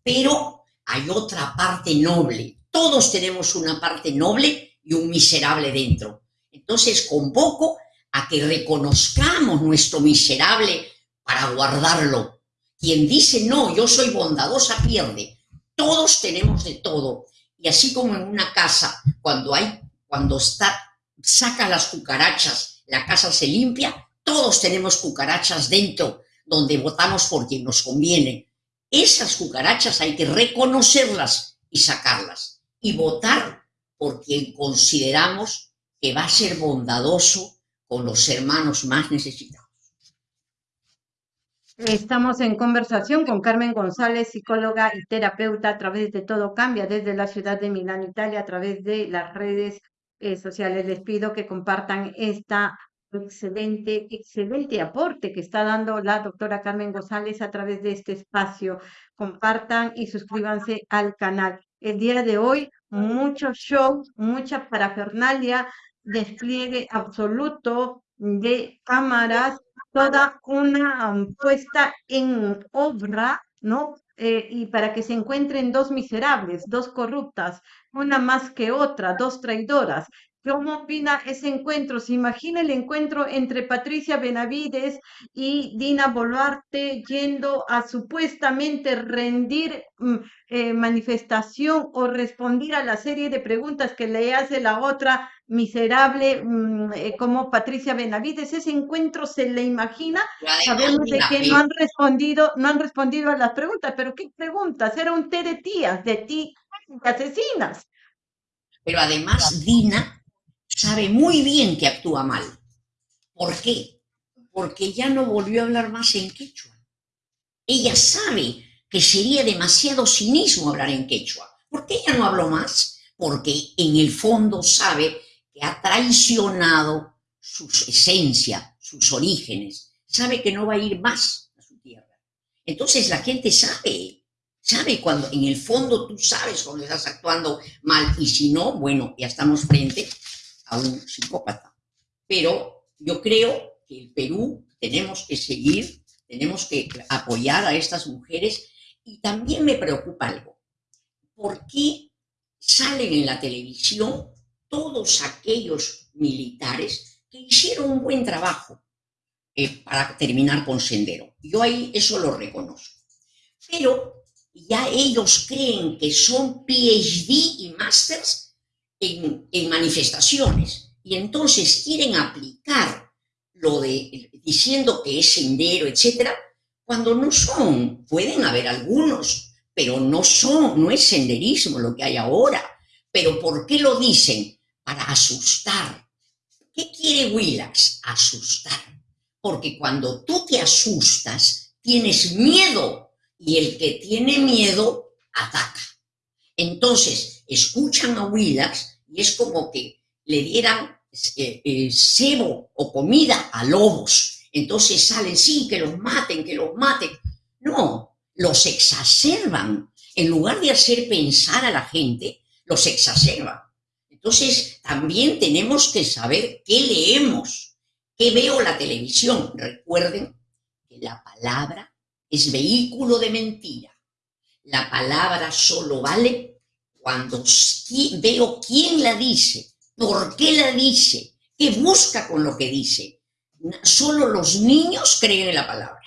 Pero hay otra parte noble. Todos tenemos una parte noble y un miserable dentro. Entonces convoco a que reconozcamos nuestro miserable para guardarlo. Quien dice no, yo soy bondadosa pierde. Todos tenemos de todo. Y así como en una casa, cuando hay, cuando está, saca las cucarachas, la casa se limpia, todos tenemos cucarachas dentro donde votamos por quien nos conviene. Esas cucarachas hay que reconocerlas y sacarlas y votar por quien consideramos que va a ser bondadoso con los hermanos más necesitados. Estamos en conversación con Carmen González, psicóloga y terapeuta a través de Todo Cambia desde la ciudad de Milán, Italia, a través de las redes eh, sociales. Les pido que compartan esta excelente, excelente aporte que está dando la doctora Carmen González a través de este espacio. Compartan y suscríbanse al canal. El día de hoy, mucho show, mucha parafernalia, despliegue absoluto de cámaras, toda una puesta en obra, ¿no? Eh, y para que se encuentren dos miserables, dos corruptas, una más que otra, dos traidoras, ¿Cómo opina ese encuentro? ¿Se imagina el encuentro entre Patricia Benavides y Dina Boluarte yendo a supuestamente rendir mm, eh, manifestación o responder a la serie de preguntas que le hace la otra miserable mm, eh, como Patricia Benavides? ¿Ese encuentro se le imagina? Sabemos de que no han respondido, no han respondido a las preguntas, pero ¿qué preguntas? Era un té de tías, de ti, asesinas. Pero además, Dina sabe muy bien que actúa mal. ¿Por qué? Porque ya no volvió a hablar más en quechua. Ella sabe que sería demasiado cinismo hablar en quechua. ¿Por qué ella no habló más? Porque en el fondo sabe que ha traicionado su esencia, sus orígenes. Sabe que no va a ir más a su tierra. Entonces la gente sabe, sabe cuando en el fondo tú sabes cuando estás actuando mal y si no, bueno, ya estamos frente a un psicópata. Pero yo creo que el Perú tenemos que seguir, tenemos que apoyar a estas mujeres y también me preocupa algo. ¿Por qué salen en la televisión todos aquellos militares que hicieron un buen trabajo eh, para terminar con Sendero? Yo ahí eso lo reconozco. Pero ya ellos creen que son PhD y Masters en, manifestaciones y entonces quieren aplicar lo de diciendo que es sendero, etcétera, cuando no son, pueden haber algunos, pero no son, no es senderismo lo que hay ahora. Pero ¿por qué lo dicen? Para asustar. ¿Qué quiere Willax? Asustar. Porque cuando tú te asustas, tienes miedo y el que tiene miedo ataca. Entonces, escuchan a Willax y es como que le dieran eh, eh, o comida a lobos. Entonces salen, sí, que los maten, que los maten. No, los exacerban. En lugar de hacer pensar a la gente, los exacerban. Entonces, también tenemos que saber qué leemos, qué veo la televisión. Recuerden que la palabra es vehículo de mentira. La palabra solo vale cuando veo quién la dice, por qué la dice, qué busca con lo que dice. Solo los niños creen en la palabra.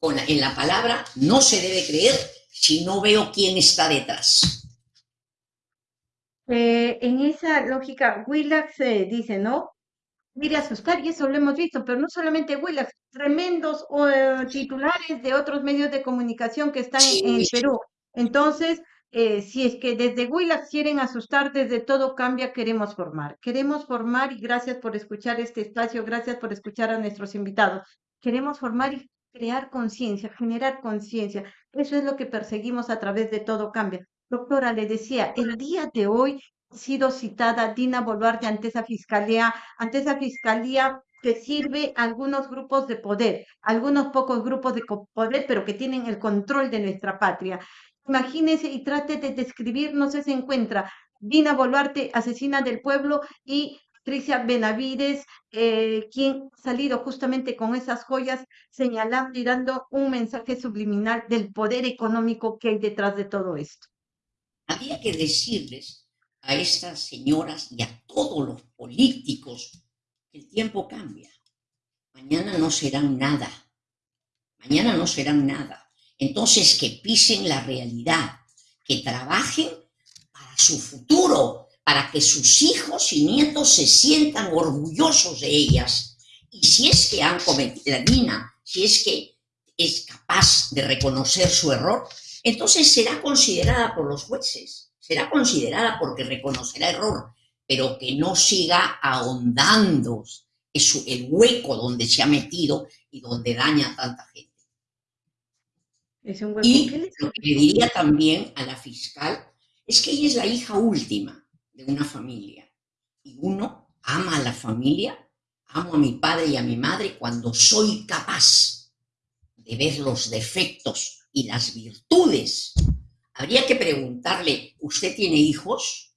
en la palabra no se debe creer si no veo quién está detrás. Eh, en esa lógica, Willax eh, dice, ¿no? Mire, asustar, y eso lo hemos visto, pero no solamente Willax, tremendos eh, titulares de otros medios de comunicación que están en el Perú. Entonces, eh, si es que desde Willax quieren asustar, desde todo cambia, queremos formar. Queremos formar y gracias por escuchar este espacio, gracias por escuchar a nuestros invitados. Queremos formar y crear conciencia, generar conciencia. Eso es lo que perseguimos a través de todo cambia. Doctora, le decía, el día de hoy ha sido citada Dina Boluarte ante esa fiscalía, ante esa fiscalía que sirve a algunos grupos de poder, algunos pocos grupos de poder, pero que tienen el control de nuestra patria. Imagínese y trate de describir, no sé, se encuentra Dina Boluarte, asesina del pueblo, y Tricia Benavides, eh, quien salido justamente con esas joyas señalando y dando un mensaje subliminal del poder económico que hay detrás de todo esto. Había que decirles a estas señoras y a todos los políticos que el tiempo cambia. Mañana no serán nada. Mañana no serán nada. Entonces que pisen la realidad, que trabajen para su futuro, para que sus hijos y nietos se sientan orgullosos de ellas. Y si es que han cometido la Dina, si es que es capaz de reconocer su error, entonces será considerada por los jueces, será considerada porque reconocerá error, pero que no siga ahondando el hueco donde se ha metido y donde daña a tanta gente. Y lo que le diría también a la fiscal es que ella es la hija última de una familia. Y uno ama a la familia, amo a mi padre y a mi madre cuando soy capaz de ver los defectos y las virtudes. Habría que preguntarle, ¿usted tiene hijos?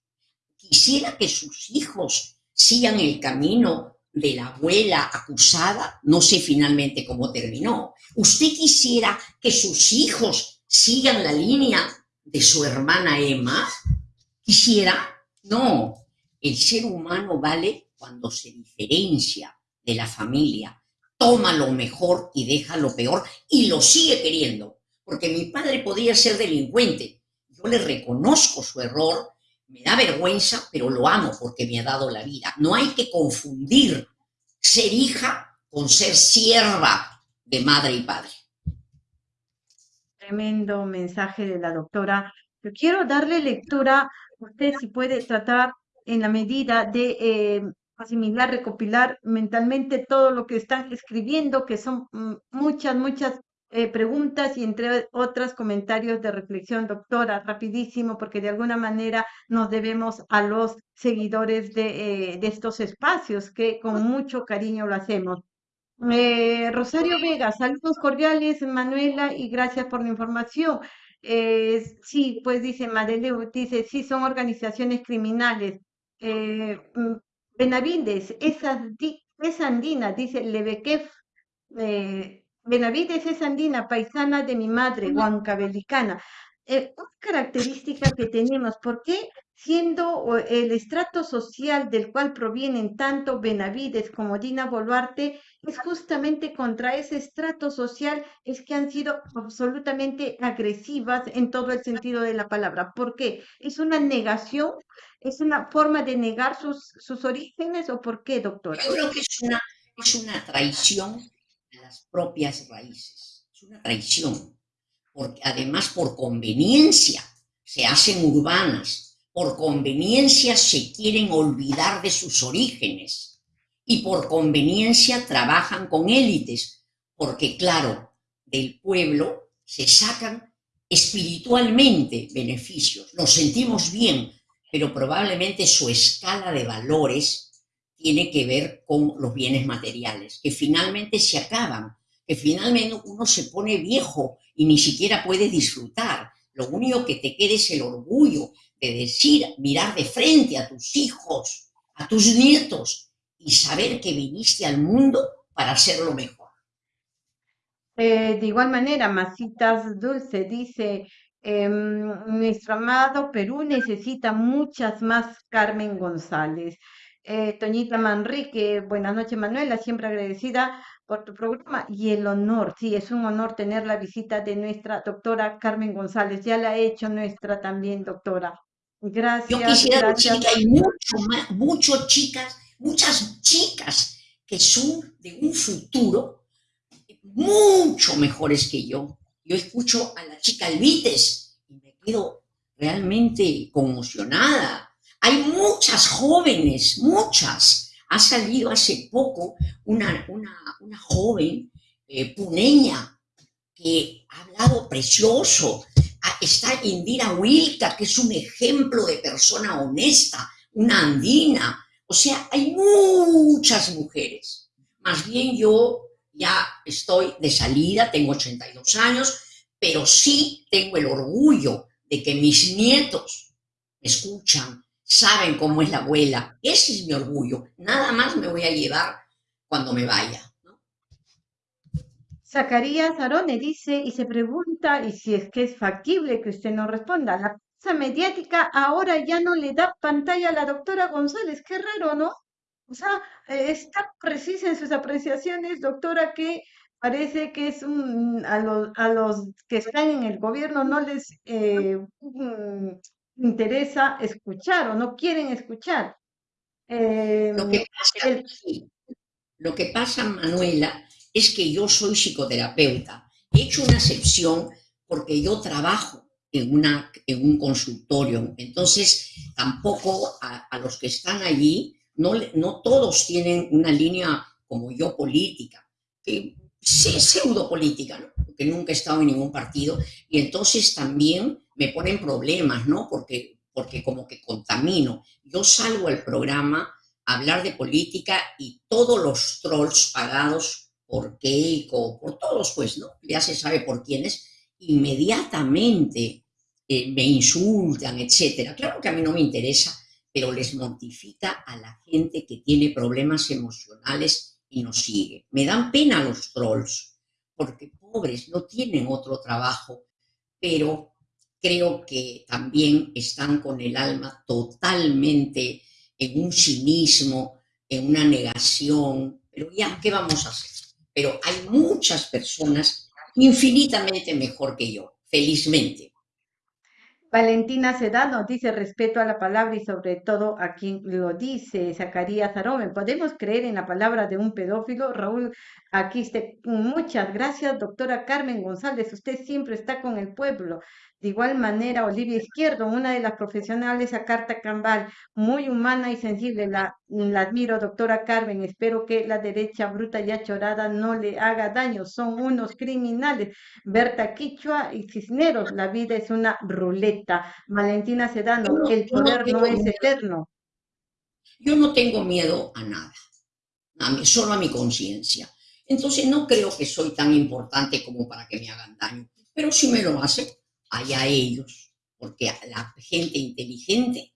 ¿Quisiera que sus hijos sigan el camino de la abuela acusada? No sé finalmente cómo terminó. ¿Usted quisiera que sus hijos sigan la línea de su hermana Emma? ¿Quisiera? No, el ser humano vale cuando se diferencia de la familia, toma lo mejor y deja lo peor y lo sigue queriendo, porque mi padre podría ser delincuente, yo le reconozco su error, me da vergüenza, pero lo amo porque me ha dado la vida. No hay que confundir ser hija con ser sierva de madre y padre. Tremendo mensaje de la doctora. Yo quiero darle lectura usted si puede tratar en la medida de eh, asimilar, recopilar mentalmente todo lo que están escribiendo, que son mm, muchas, muchas eh, preguntas y entre otras comentarios de reflexión, doctora, rapidísimo, porque de alguna manera nos debemos a los seguidores de, eh, de estos espacios que con mucho cariño lo hacemos. Rosario Vega, saludos cordiales, Manuela, y gracias por la información. Eh, sí, pues dice Madeleine, dice, sí, son organizaciones criminales. Eh, mm, Benavides, esa, es andina, dice Lebequef. Eh, Benavides es andina, paisana de mi madre, huancabelicana. Eh, una característica que tenemos, ¿por qué siendo el estrato social del cual provienen tanto Benavides como Dina Boluarte, es justamente contra ese estrato social es que han sido absolutamente agresivas en todo el sentido de la palabra. ¿Por qué? ¿Es una negación? ¿Es una forma de negar sus, sus orígenes o por qué, doctora? Yo creo que es una, es una traición las propias raíces. Es una traición. Porque además por conveniencia se hacen urbanas, por conveniencia se quieren olvidar de sus orígenes y por conveniencia trabajan con élites, porque claro, del pueblo se sacan espiritualmente beneficios, nos sentimos bien, pero probablemente su escala de valores tiene que ver con los bienes materiales, que finalmente se acaban, que finalmente uno se pone viejo y ni siquiera puede disfrutar. Lo único que te queda es el orgullo de decir, mirar de frente a tus hijos, a tus nietos y saber que viniste al mundo para hacerlo mejor. Eh, de igual manera, Masitas Dulce dice, em, nuestro amado Perú necesita muchas más Carmen González. Eh, Toñita Manrique, buenas noches Manuela, siempre agradecida por tu programa y el honor, sí, es un honor tener la visita de nuestra doctora Carmen González, ya la ha hecho nuestra también doctora. Gracias. Yo quisiera decir que hay mucho chicas, muchas chicas que son de un futuro mucho mejores que yo. Yo escucho a la chica Elvites y me quedo realmente conmocionada. Hay muchas jóvenes, muchas. Ha salido hace poco una, una, joven eh, puneña que ha hablado precioso está Indira Wilka, que es un ejemplo de persona honesta, una andina. O sea, hay muchas mujeres. Más bien yo ya estoy de salida, tengo 82 años, pero sí tengo el orgullo de que mis nietos me escuchan, saben cómo es la abuela. Ese es mi orgullo. Nada más me voy a llevar cuando me vaya. Zacarías Arone dice y se pregunta, y si es que es factible que usted no responda, la prensa mediática ahora ya no le da pantalla a la doctora González, qué raro, ¿no? O sea, eh, está precisa en sus apreciaciones, doctora, que parece que es un, a los, a los que están en el gobierno no les eh, interesa escuchar o no quieren escuchar. lo, que pasa, lo que pasa, Manuela, es que yo soy psicoterapeuta. He hecho una excepción porque yo trabajo en, una, en un consultorio. Entonces, tampoco a, los que están allí, no, no todos tienen una línea como yo política, que sí, pseudo política, ¿no? porque nunca he estado en ningún partido. Y entonces también me ponen problemas, ¿no? Porque, porque como que contamino. Yo salgo al programa a hablar de política y todos los trolls pagados por Keiko, por todos, pues, ¿no? Ya se sabe por quiénes, inmediatamente eh, me insultan, etcétera. Claro que a mí no me interesa, pero les mortifica a la gente que tiene problemas emocionales y nos sigue. Me dan pena los trolls, porque pobres no tienen otro trabajo, pero creo que también están con el alma totalmente en un cinismo, en una negación. Pero ya, ¿qué vamos a hacer? pero hay muchas personas infinitamente mejor que yo, felizmente. Valentina Sedano dice respeto a la palabra y sobre todo a quien lo dice, Zacarías Arome. ¿Podemos creer en la palabra de un pedófilo? Raúl aquí está. Muchas gracias, doctora Carmen González. Usted siempre está con el pueblo. De igual manera, Olivia Izquierdo, una de las profesionales a Carta Cambal, muy humana y sensible, la, la admiro, doctora Carmen, espero que la derecha bruta y achorada no le haga daño, son unos criminales. Berta Quichua y Cisneros, la vida es una ruleta. Valentina Sedano, el poder no, es eterno. Yo no tengo miedo a nada, a mí, solo a mi conciencia. Entonces no creo que soy tan importante como para que me hagan daño, pero si me lo hacen, allá ellos, porque la gente inteligente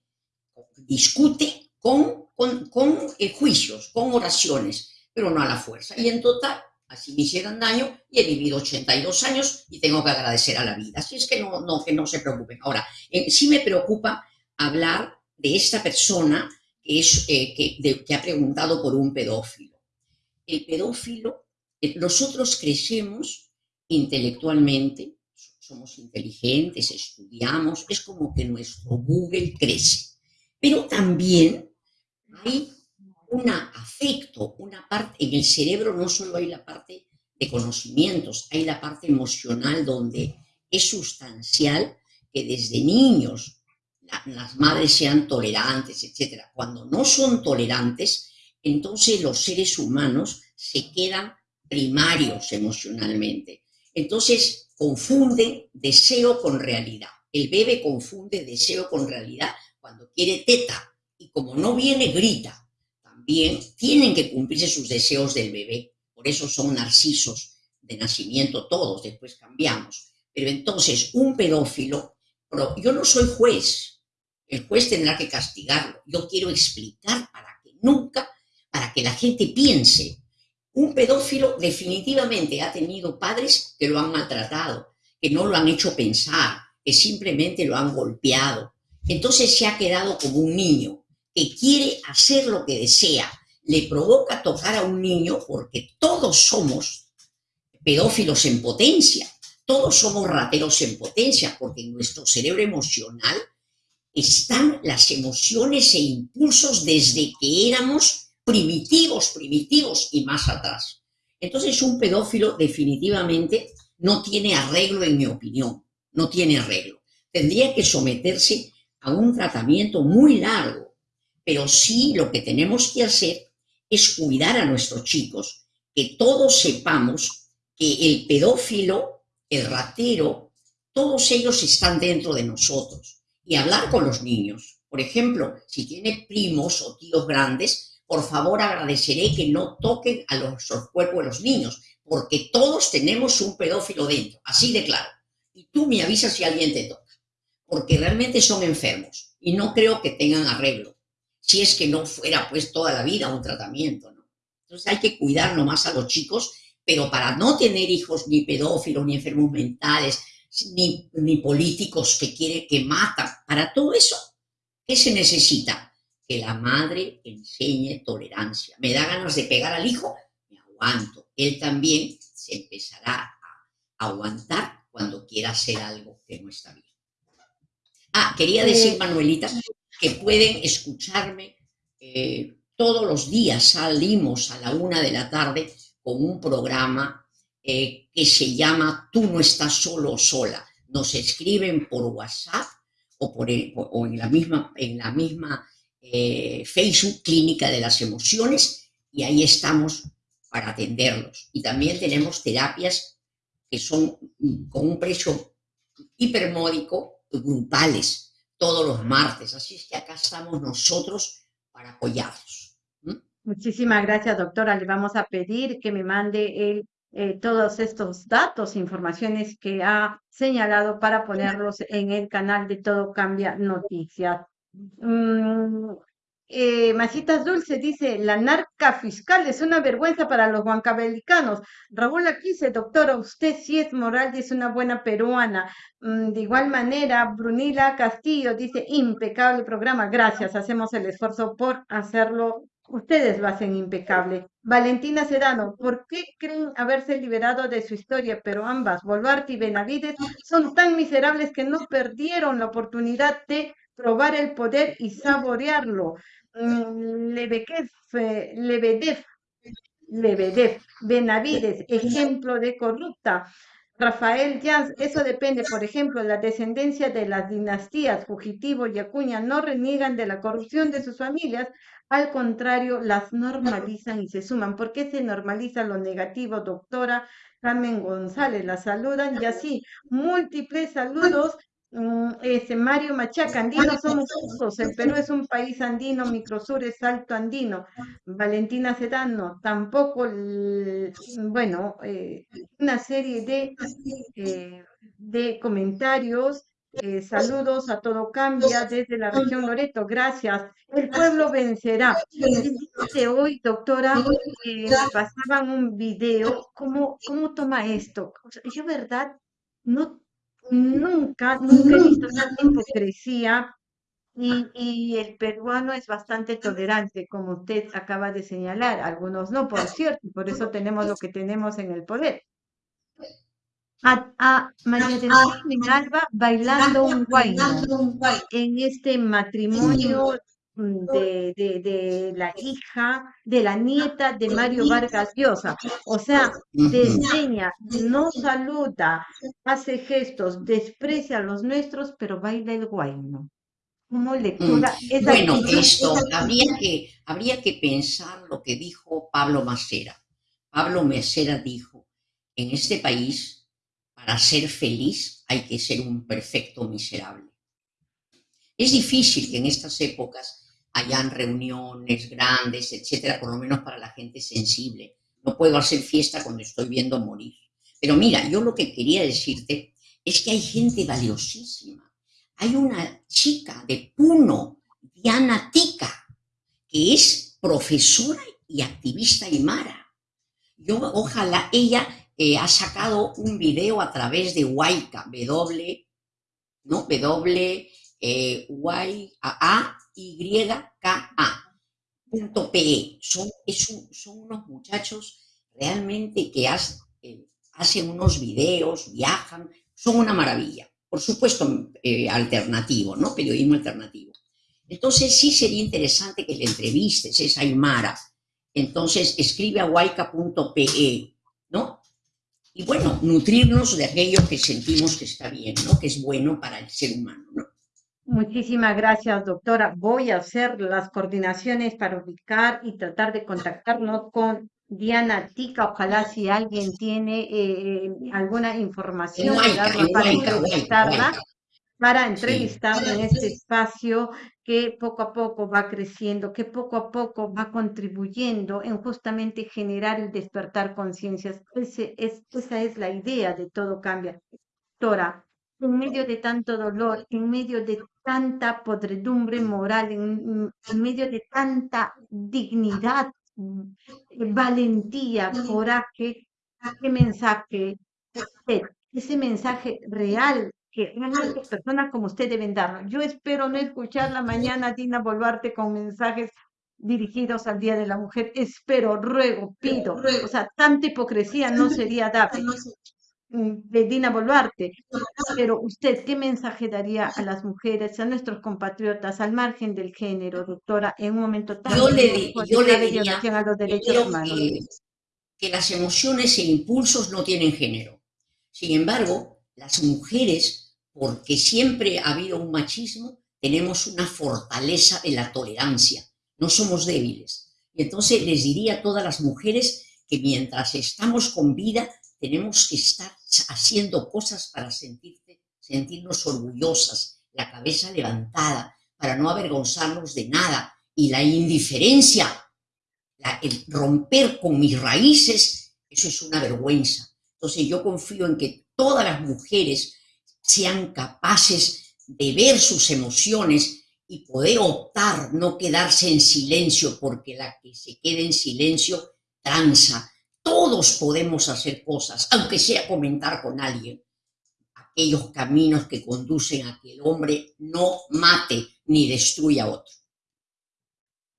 discute con, con, eh, juicios, con oraciones, pero no a la fuerza. Y en total, así me hicieron daño y he vivido 82 años y tengo que agradecer a la vida. Así es que no, no, que no se preocupen. Ahora, eh, sí me preocupa hablar de esta persona que, es, eh, que, que, ha preguntado por un pedófilo. El pedófilo, nosotros crecemos intelectualmente, somos inteligentes, estudiamos, es como que nuestro Google crece. Pero también hay un afecto, una parte, en el cerebro no solo hay la parte de conocimientos, hay la parte emocional donde es sustancial que desde niños las madres sean tolerantes, etc. Cuando no son tolerantes, entonces los seres humanos se quedan primarios emocionalmente. Entonces, confunde deseo con realidad. El bebé confunde deseo con realidad cuando quiere teta y como no viene, grita. También tienen que cumplirse sus deseos del bebé. Por eso son narcisos de nacimiento todos, después cambiamos. Pero entonces, un pedófilo, yo no soy juez, el juez tendrá que castigarlo. Yo quiero explicar para que nunca, para que la gente piense un pedófilo definitivamente ha tenido padres que lo han maltratado, que no lo han hecho pensar, que simplemente lo han golpeado. Entonces se ha quedado como un niño que quiere hacer lo que desea. Le provoca tocar a un niño porque todos somos pedófilos en potencia, todos somos rateros en potencia, porque en nuestro cerebro emocional están las emociones e impulsos desde que éramos primitivos, primitivos y más atrás. Entonces un pedófilo definitivamente no tiene arreglo, en mi opinión, no tiene arreglo. Tendría que someterse a un tratamiento muy largo, pero sí lo que tenemos que hacer es cuidar a nuestros chicos, que todos sepamos que el pedófilo, el ratero, todos ellos están dentro de nosotros y hablar con los niños. Por ejemplo, si tiene primos o tíos grandes, por favor agradeceré que no toquen a los, cuerpos de los niños, porque todos tenemos un pedófilo dentro, así de claro. Y tú me avisas si alguien te toca, porque realmente son enfermos. y no creo que tengan arreglo, si es que no fuera pues toda la vida un tratamiento. Entonces hay que cuidar nomás a los chicos, pero para no tener hijos ni pedófilos, ni enfermos mentales, ni, ni políticos que quieren que matan, para todo eso, ¿qué se necesita? Que la madre enseñe tolerancia. Me da ganas de pegar al hijo, me aguanto. Él también se empezará a aguantar cuando quiera hacer algo que no está bien. Ah, quería decir, Manuelita, que pueden escucharme eh, todos los días. Salimos a la una de la tarde con un programa eh, que se llama Tú no estás solo o sola. Nos escriben por WhatsApp o, por o en la misma, en la misma eh, Facebook Clínica de las Emociones y ahí estamos para atenderlos. Y también tenemos terapias que son con un precio hipermódico, grupales, todos los martes. Así es que acá estamos nosotros para apoyarlos. Muchísimas gracias, doctora. Le vamos a pedir que me mande eh, todos estos datos, informaciones que ha señalado para ponerlos en el canal de Todo Cambia Noticias. Mm, eh, Masitas Dulce dice, la narca fiscal es una vergüenza para los huancabelicanos. Raúl dice, doctora, usted sí es moral y es una buena peruana. Mm, de igual manera, Brunila Castillo dice, impecable programa. Gracias, hacemos el esfuerzo por hacerlo. Ustedes lo hacen impecable. Valentina Sedano, ¿por qué creen haberse liberado de su historia? Pero ambas, Boluarte y Benavides, son tan miserables que no perdieron la oportunidad de probar el poder y saborearlo. Mm, Lebedev, Lebedev, Lebedev, Benavides, ejemplo de corrupta. Rafael Jans, eso depende, por ejemplo, la descendencia de las dinastías Fugitivo y Acuña no reniegan de la corrupción de sus familias, al contrario, las normalizan y se suman. ¿Por qué se normaliza lo negativo, doctora? Carmen González, la saludan y así, múltiples saludos ese Mario Machaca, andinos somos todos, el Perú es un país andino, Microsur es alto andino, Valentina Sedano, tampoco, bueno, eh, una serie de, eh, de comentarios, eh, saludos a todo cambia desde la región Loreto, gracias, el pueblo vencerá. De hoy, doctora, pasaban un video, ¿cómo, cómo toma esto? yo, verdad, no Nunca, nunca he visto tanta hipocresía y, y, el peruano es bastante tolerante, como usted acaba de señalar. Algunos no, por cierto, por eso tenemos lo que tenemos en el poder. A, a María del Carmen Alba bailando un guayno en este matrimonio de, de, de, la hija, de la nieta de Mario Vargas Llosa. O sea, desdeña, no saluda, hace gestos, desprecia a los nuestros, pero baila el guayno. ¿Cómo lectura? Mm. bueno, esto, habría que, habría que pensar lo que dijo Pablo Macera. Pablo Macera dijo, en este país, para ser feliz hay que ser un perfecto miserable. Es difícil que en estas épocas hayan reuniones grandes, etcétera, por lo menos para la gente sensible. No puedo hacer fiesta cuando estoy viendo morir. Pero mira, yo lo que quería decirte es que hay gente valiosísima. Hay una chica de Puno, Diana Tica, que es profesora y activista aymara. Yo, ojalá, ella eh, ha sacado un video a través de Huayca, W, ¿no? W, eh, y, A, YKA.pe. Son, son unos muchachos realmente que eh, hacen unos videos, viajan, son una maravilla. Por supuesto, eh, alternativo, ¿no? Periodismo alternativo. Entonces sí sería interesante que le entrevistes, esa Aymara. Entonces escribe a huayca.pe, ¿no? Y bueno, nutrirnos de aquello que sentimos que está bien, ¿no? Que es bueno para el ser humano, ¿no? Muchísimas gracias, doctora. Voy a hacer las coordinaciones para ubicar y tratar de contactarnos con Diana Tica. Ojalá si alguien tiene eh, alguna información para entrevistarla, para entrevistarla en este espacio que poco a poco va creciendo, que poco a poco va contribuyendo en justamente generar y despertar conciencias. esa es la idea de todo cambia. Doctora, en medio de tanto dolor, en medio de tanta podredumbre moral, en, medio de tanta dignidad, valentía, coraje, qué mensaje ese mensaje real que realmente personas como usted deben dar. Yo espero no escucharla mañana, Dina Boluarte, con mensajes dirigidos al Día de la Mujer. Espero, ruego, pido. O sea, tanta hipocresía no sería dable de Dina Boluarte. Pero usted, ¿qué mensaje daría a las mujeres, a nuestros compatriotas, al margen del género, doctora, en un momento tan yo le, yo le diría a los derechos humanos? Que, que las emociones e impulsos no tienen género. Sin embargo, las mujeres porque siempre ha habido un machismo, tenemos una fortaleza de la tolerancia, no somos débiles. Y entonces les diría a todas las mujeres que mientras estamos con vida tenemos que estar haciendo cosas para sentirnos orgullosas, la cabeza levantada, para no avergonzarnos de nada. Y la indiferencia, el romper con mis raíces, eso es una vergüenza. Entonces yo confío en que todas las mujeres sean capaces de ver sus emociones y poder optar, no quedarse en silencio, porque la que se quede en silencio tranza. Todos podemos hacer cosas, aunque sea comentar con alguien, aquellos caminos que conducen a que el hombre no mate ni destruya a otro.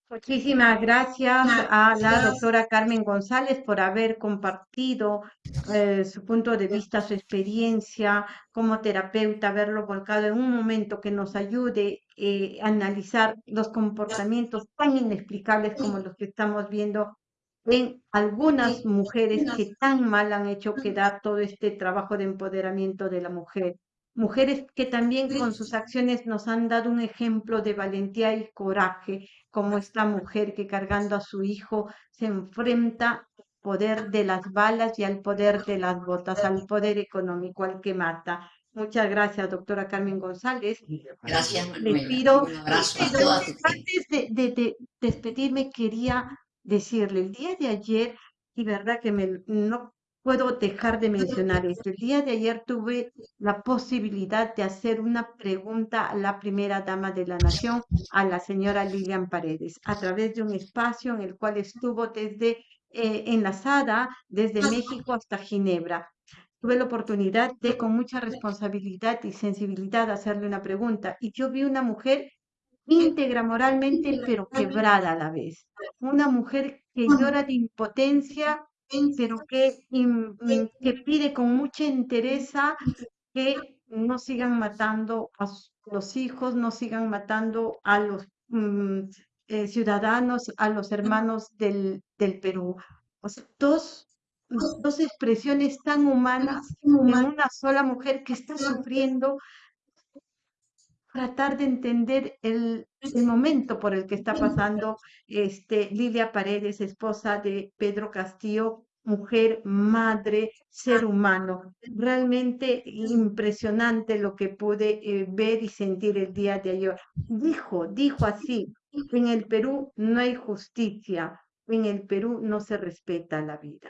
Muchísimas gracias a la doctora Carmen González por haber compartido eh, su punto de vista, su experiencia como terapeuta, haberlo volcado en un momento que nos ayude eh, a analizar los comportamientos tan inexplicables como los que estamos viendo en algunas mujeres que tan mal han hecho quedar todo este trabajo de empoderamiento de la mujer mujeres que también con sus acciones nos han dado un ejemplo de valentía y coraje, como esta mujer que cargando a su hijo se enfrenta al poder de las balas y al poder de las botas, al poder económico, al que mata. Muchas gracias, doctora Carmen González. Gracias, Manuela. pido, antes de, de, despedirme, quería decirle, el día de ayer, y verdad que me, no puedo dejar de mencionar esto. El día de ayer tuve la posibilidad de hacer una pregunta a la primera dama de la nación, a la señora Lilian Paredes, a través de un espacio en el cual estuvo desde eh, enlazada desde México hasta Ginebra. Tuve la oportunidad de, con mucha responsabilidad y sensibilidad, hacerle una pregunta y yo vi una mujer íntegra moralmente, pero quebrada a la vez. Una mujer que llora de impotencia pero que, que pide con mucha entereza que no sigan matando a los hijos, no sigan matando a los mm, eh, ciudadanos, a los hermanos del, del Perú. O sea, dos, dos expresiones tan humanas en una sola mujer que está sufriendo tratar de entender el, el, momento por el que está pasando este, Lilia Paredes, esposa de Pedro Castillo, mujer, madre, ser humano. Realmente impresionante lo que pude eh, ver y sentir el día de ayer. Dijo, dijo así, en el Perú no hay justicia, en el Perú no se respeta la vida.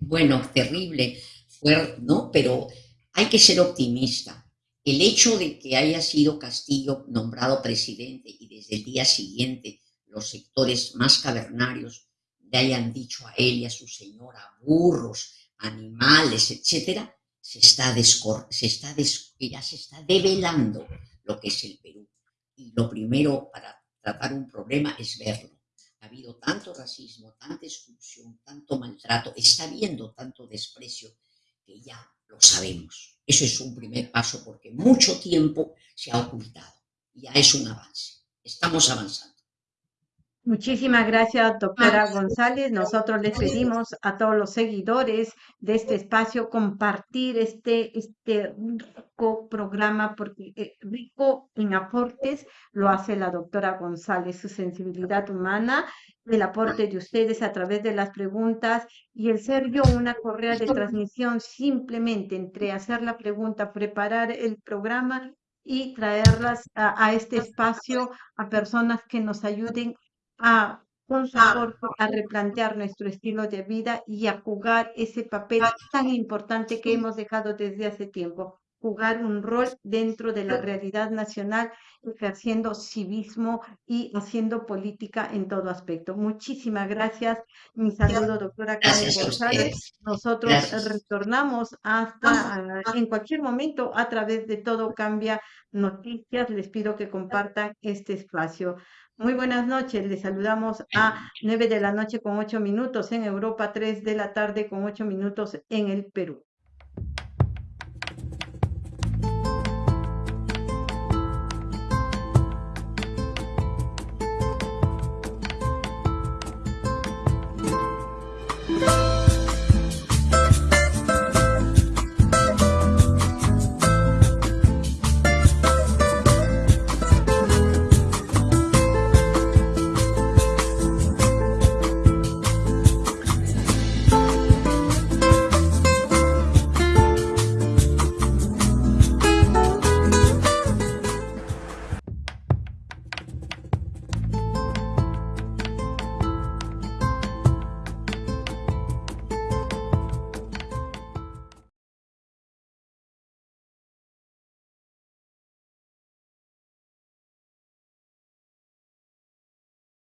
Bueno, terrible, fue, ¿no? Pero hay que ser optimista. El hecho de que haya sido Castillo nombrado presidente y desde el día siguiente los sectores más cavernarios le hayan dicho a él y a su señora burros, animales, etcétera, se está, se está ya se está develando lo que es el Perú. Y lo primero para tratar un problema es verlo. Ha habido tanto racismo, tanta exclusión, tanto maltrato, está habiendo tanto desprecio que ya lo sabemos. Eso es un primer paso porque mucho tiempo se ha ocultado. Ya es un avance. Estamos avanzando. Muchísimas gracias, doctora González. Nosotros les pedimos a todos los seguidores de este espacio compartir este, este rico programa, porque eh, rico en aportes lo hace la doctora González, su sensibilidad humana, el aporte de ustedes a través de las preguntas y el ser yo una correa de transmisión simplemente entre hacer la pregunta, preparar el programa y traerlas a, a este espacio a personas que nos ayuden a con soporte a replantear nuestro estilo de vida y a jugar ese papel tan importante que hemos dejado desde hace tiempo, jugar un rol dentro de la realidad nacional, ejerciendo civismo y haciendo política en todo aspecto. Muchísimas gracias. Mi saludo, doctora Karen González. Nosotros retornamos hasta en cualquier momento a través de Todo Cambia Noticias. Les pido que compartan este espacio. Muy buenas noches, les saludamos a 9 de la noche con 8 minutos en Europa, 3 de la tarde con 8 minutos en el Perú.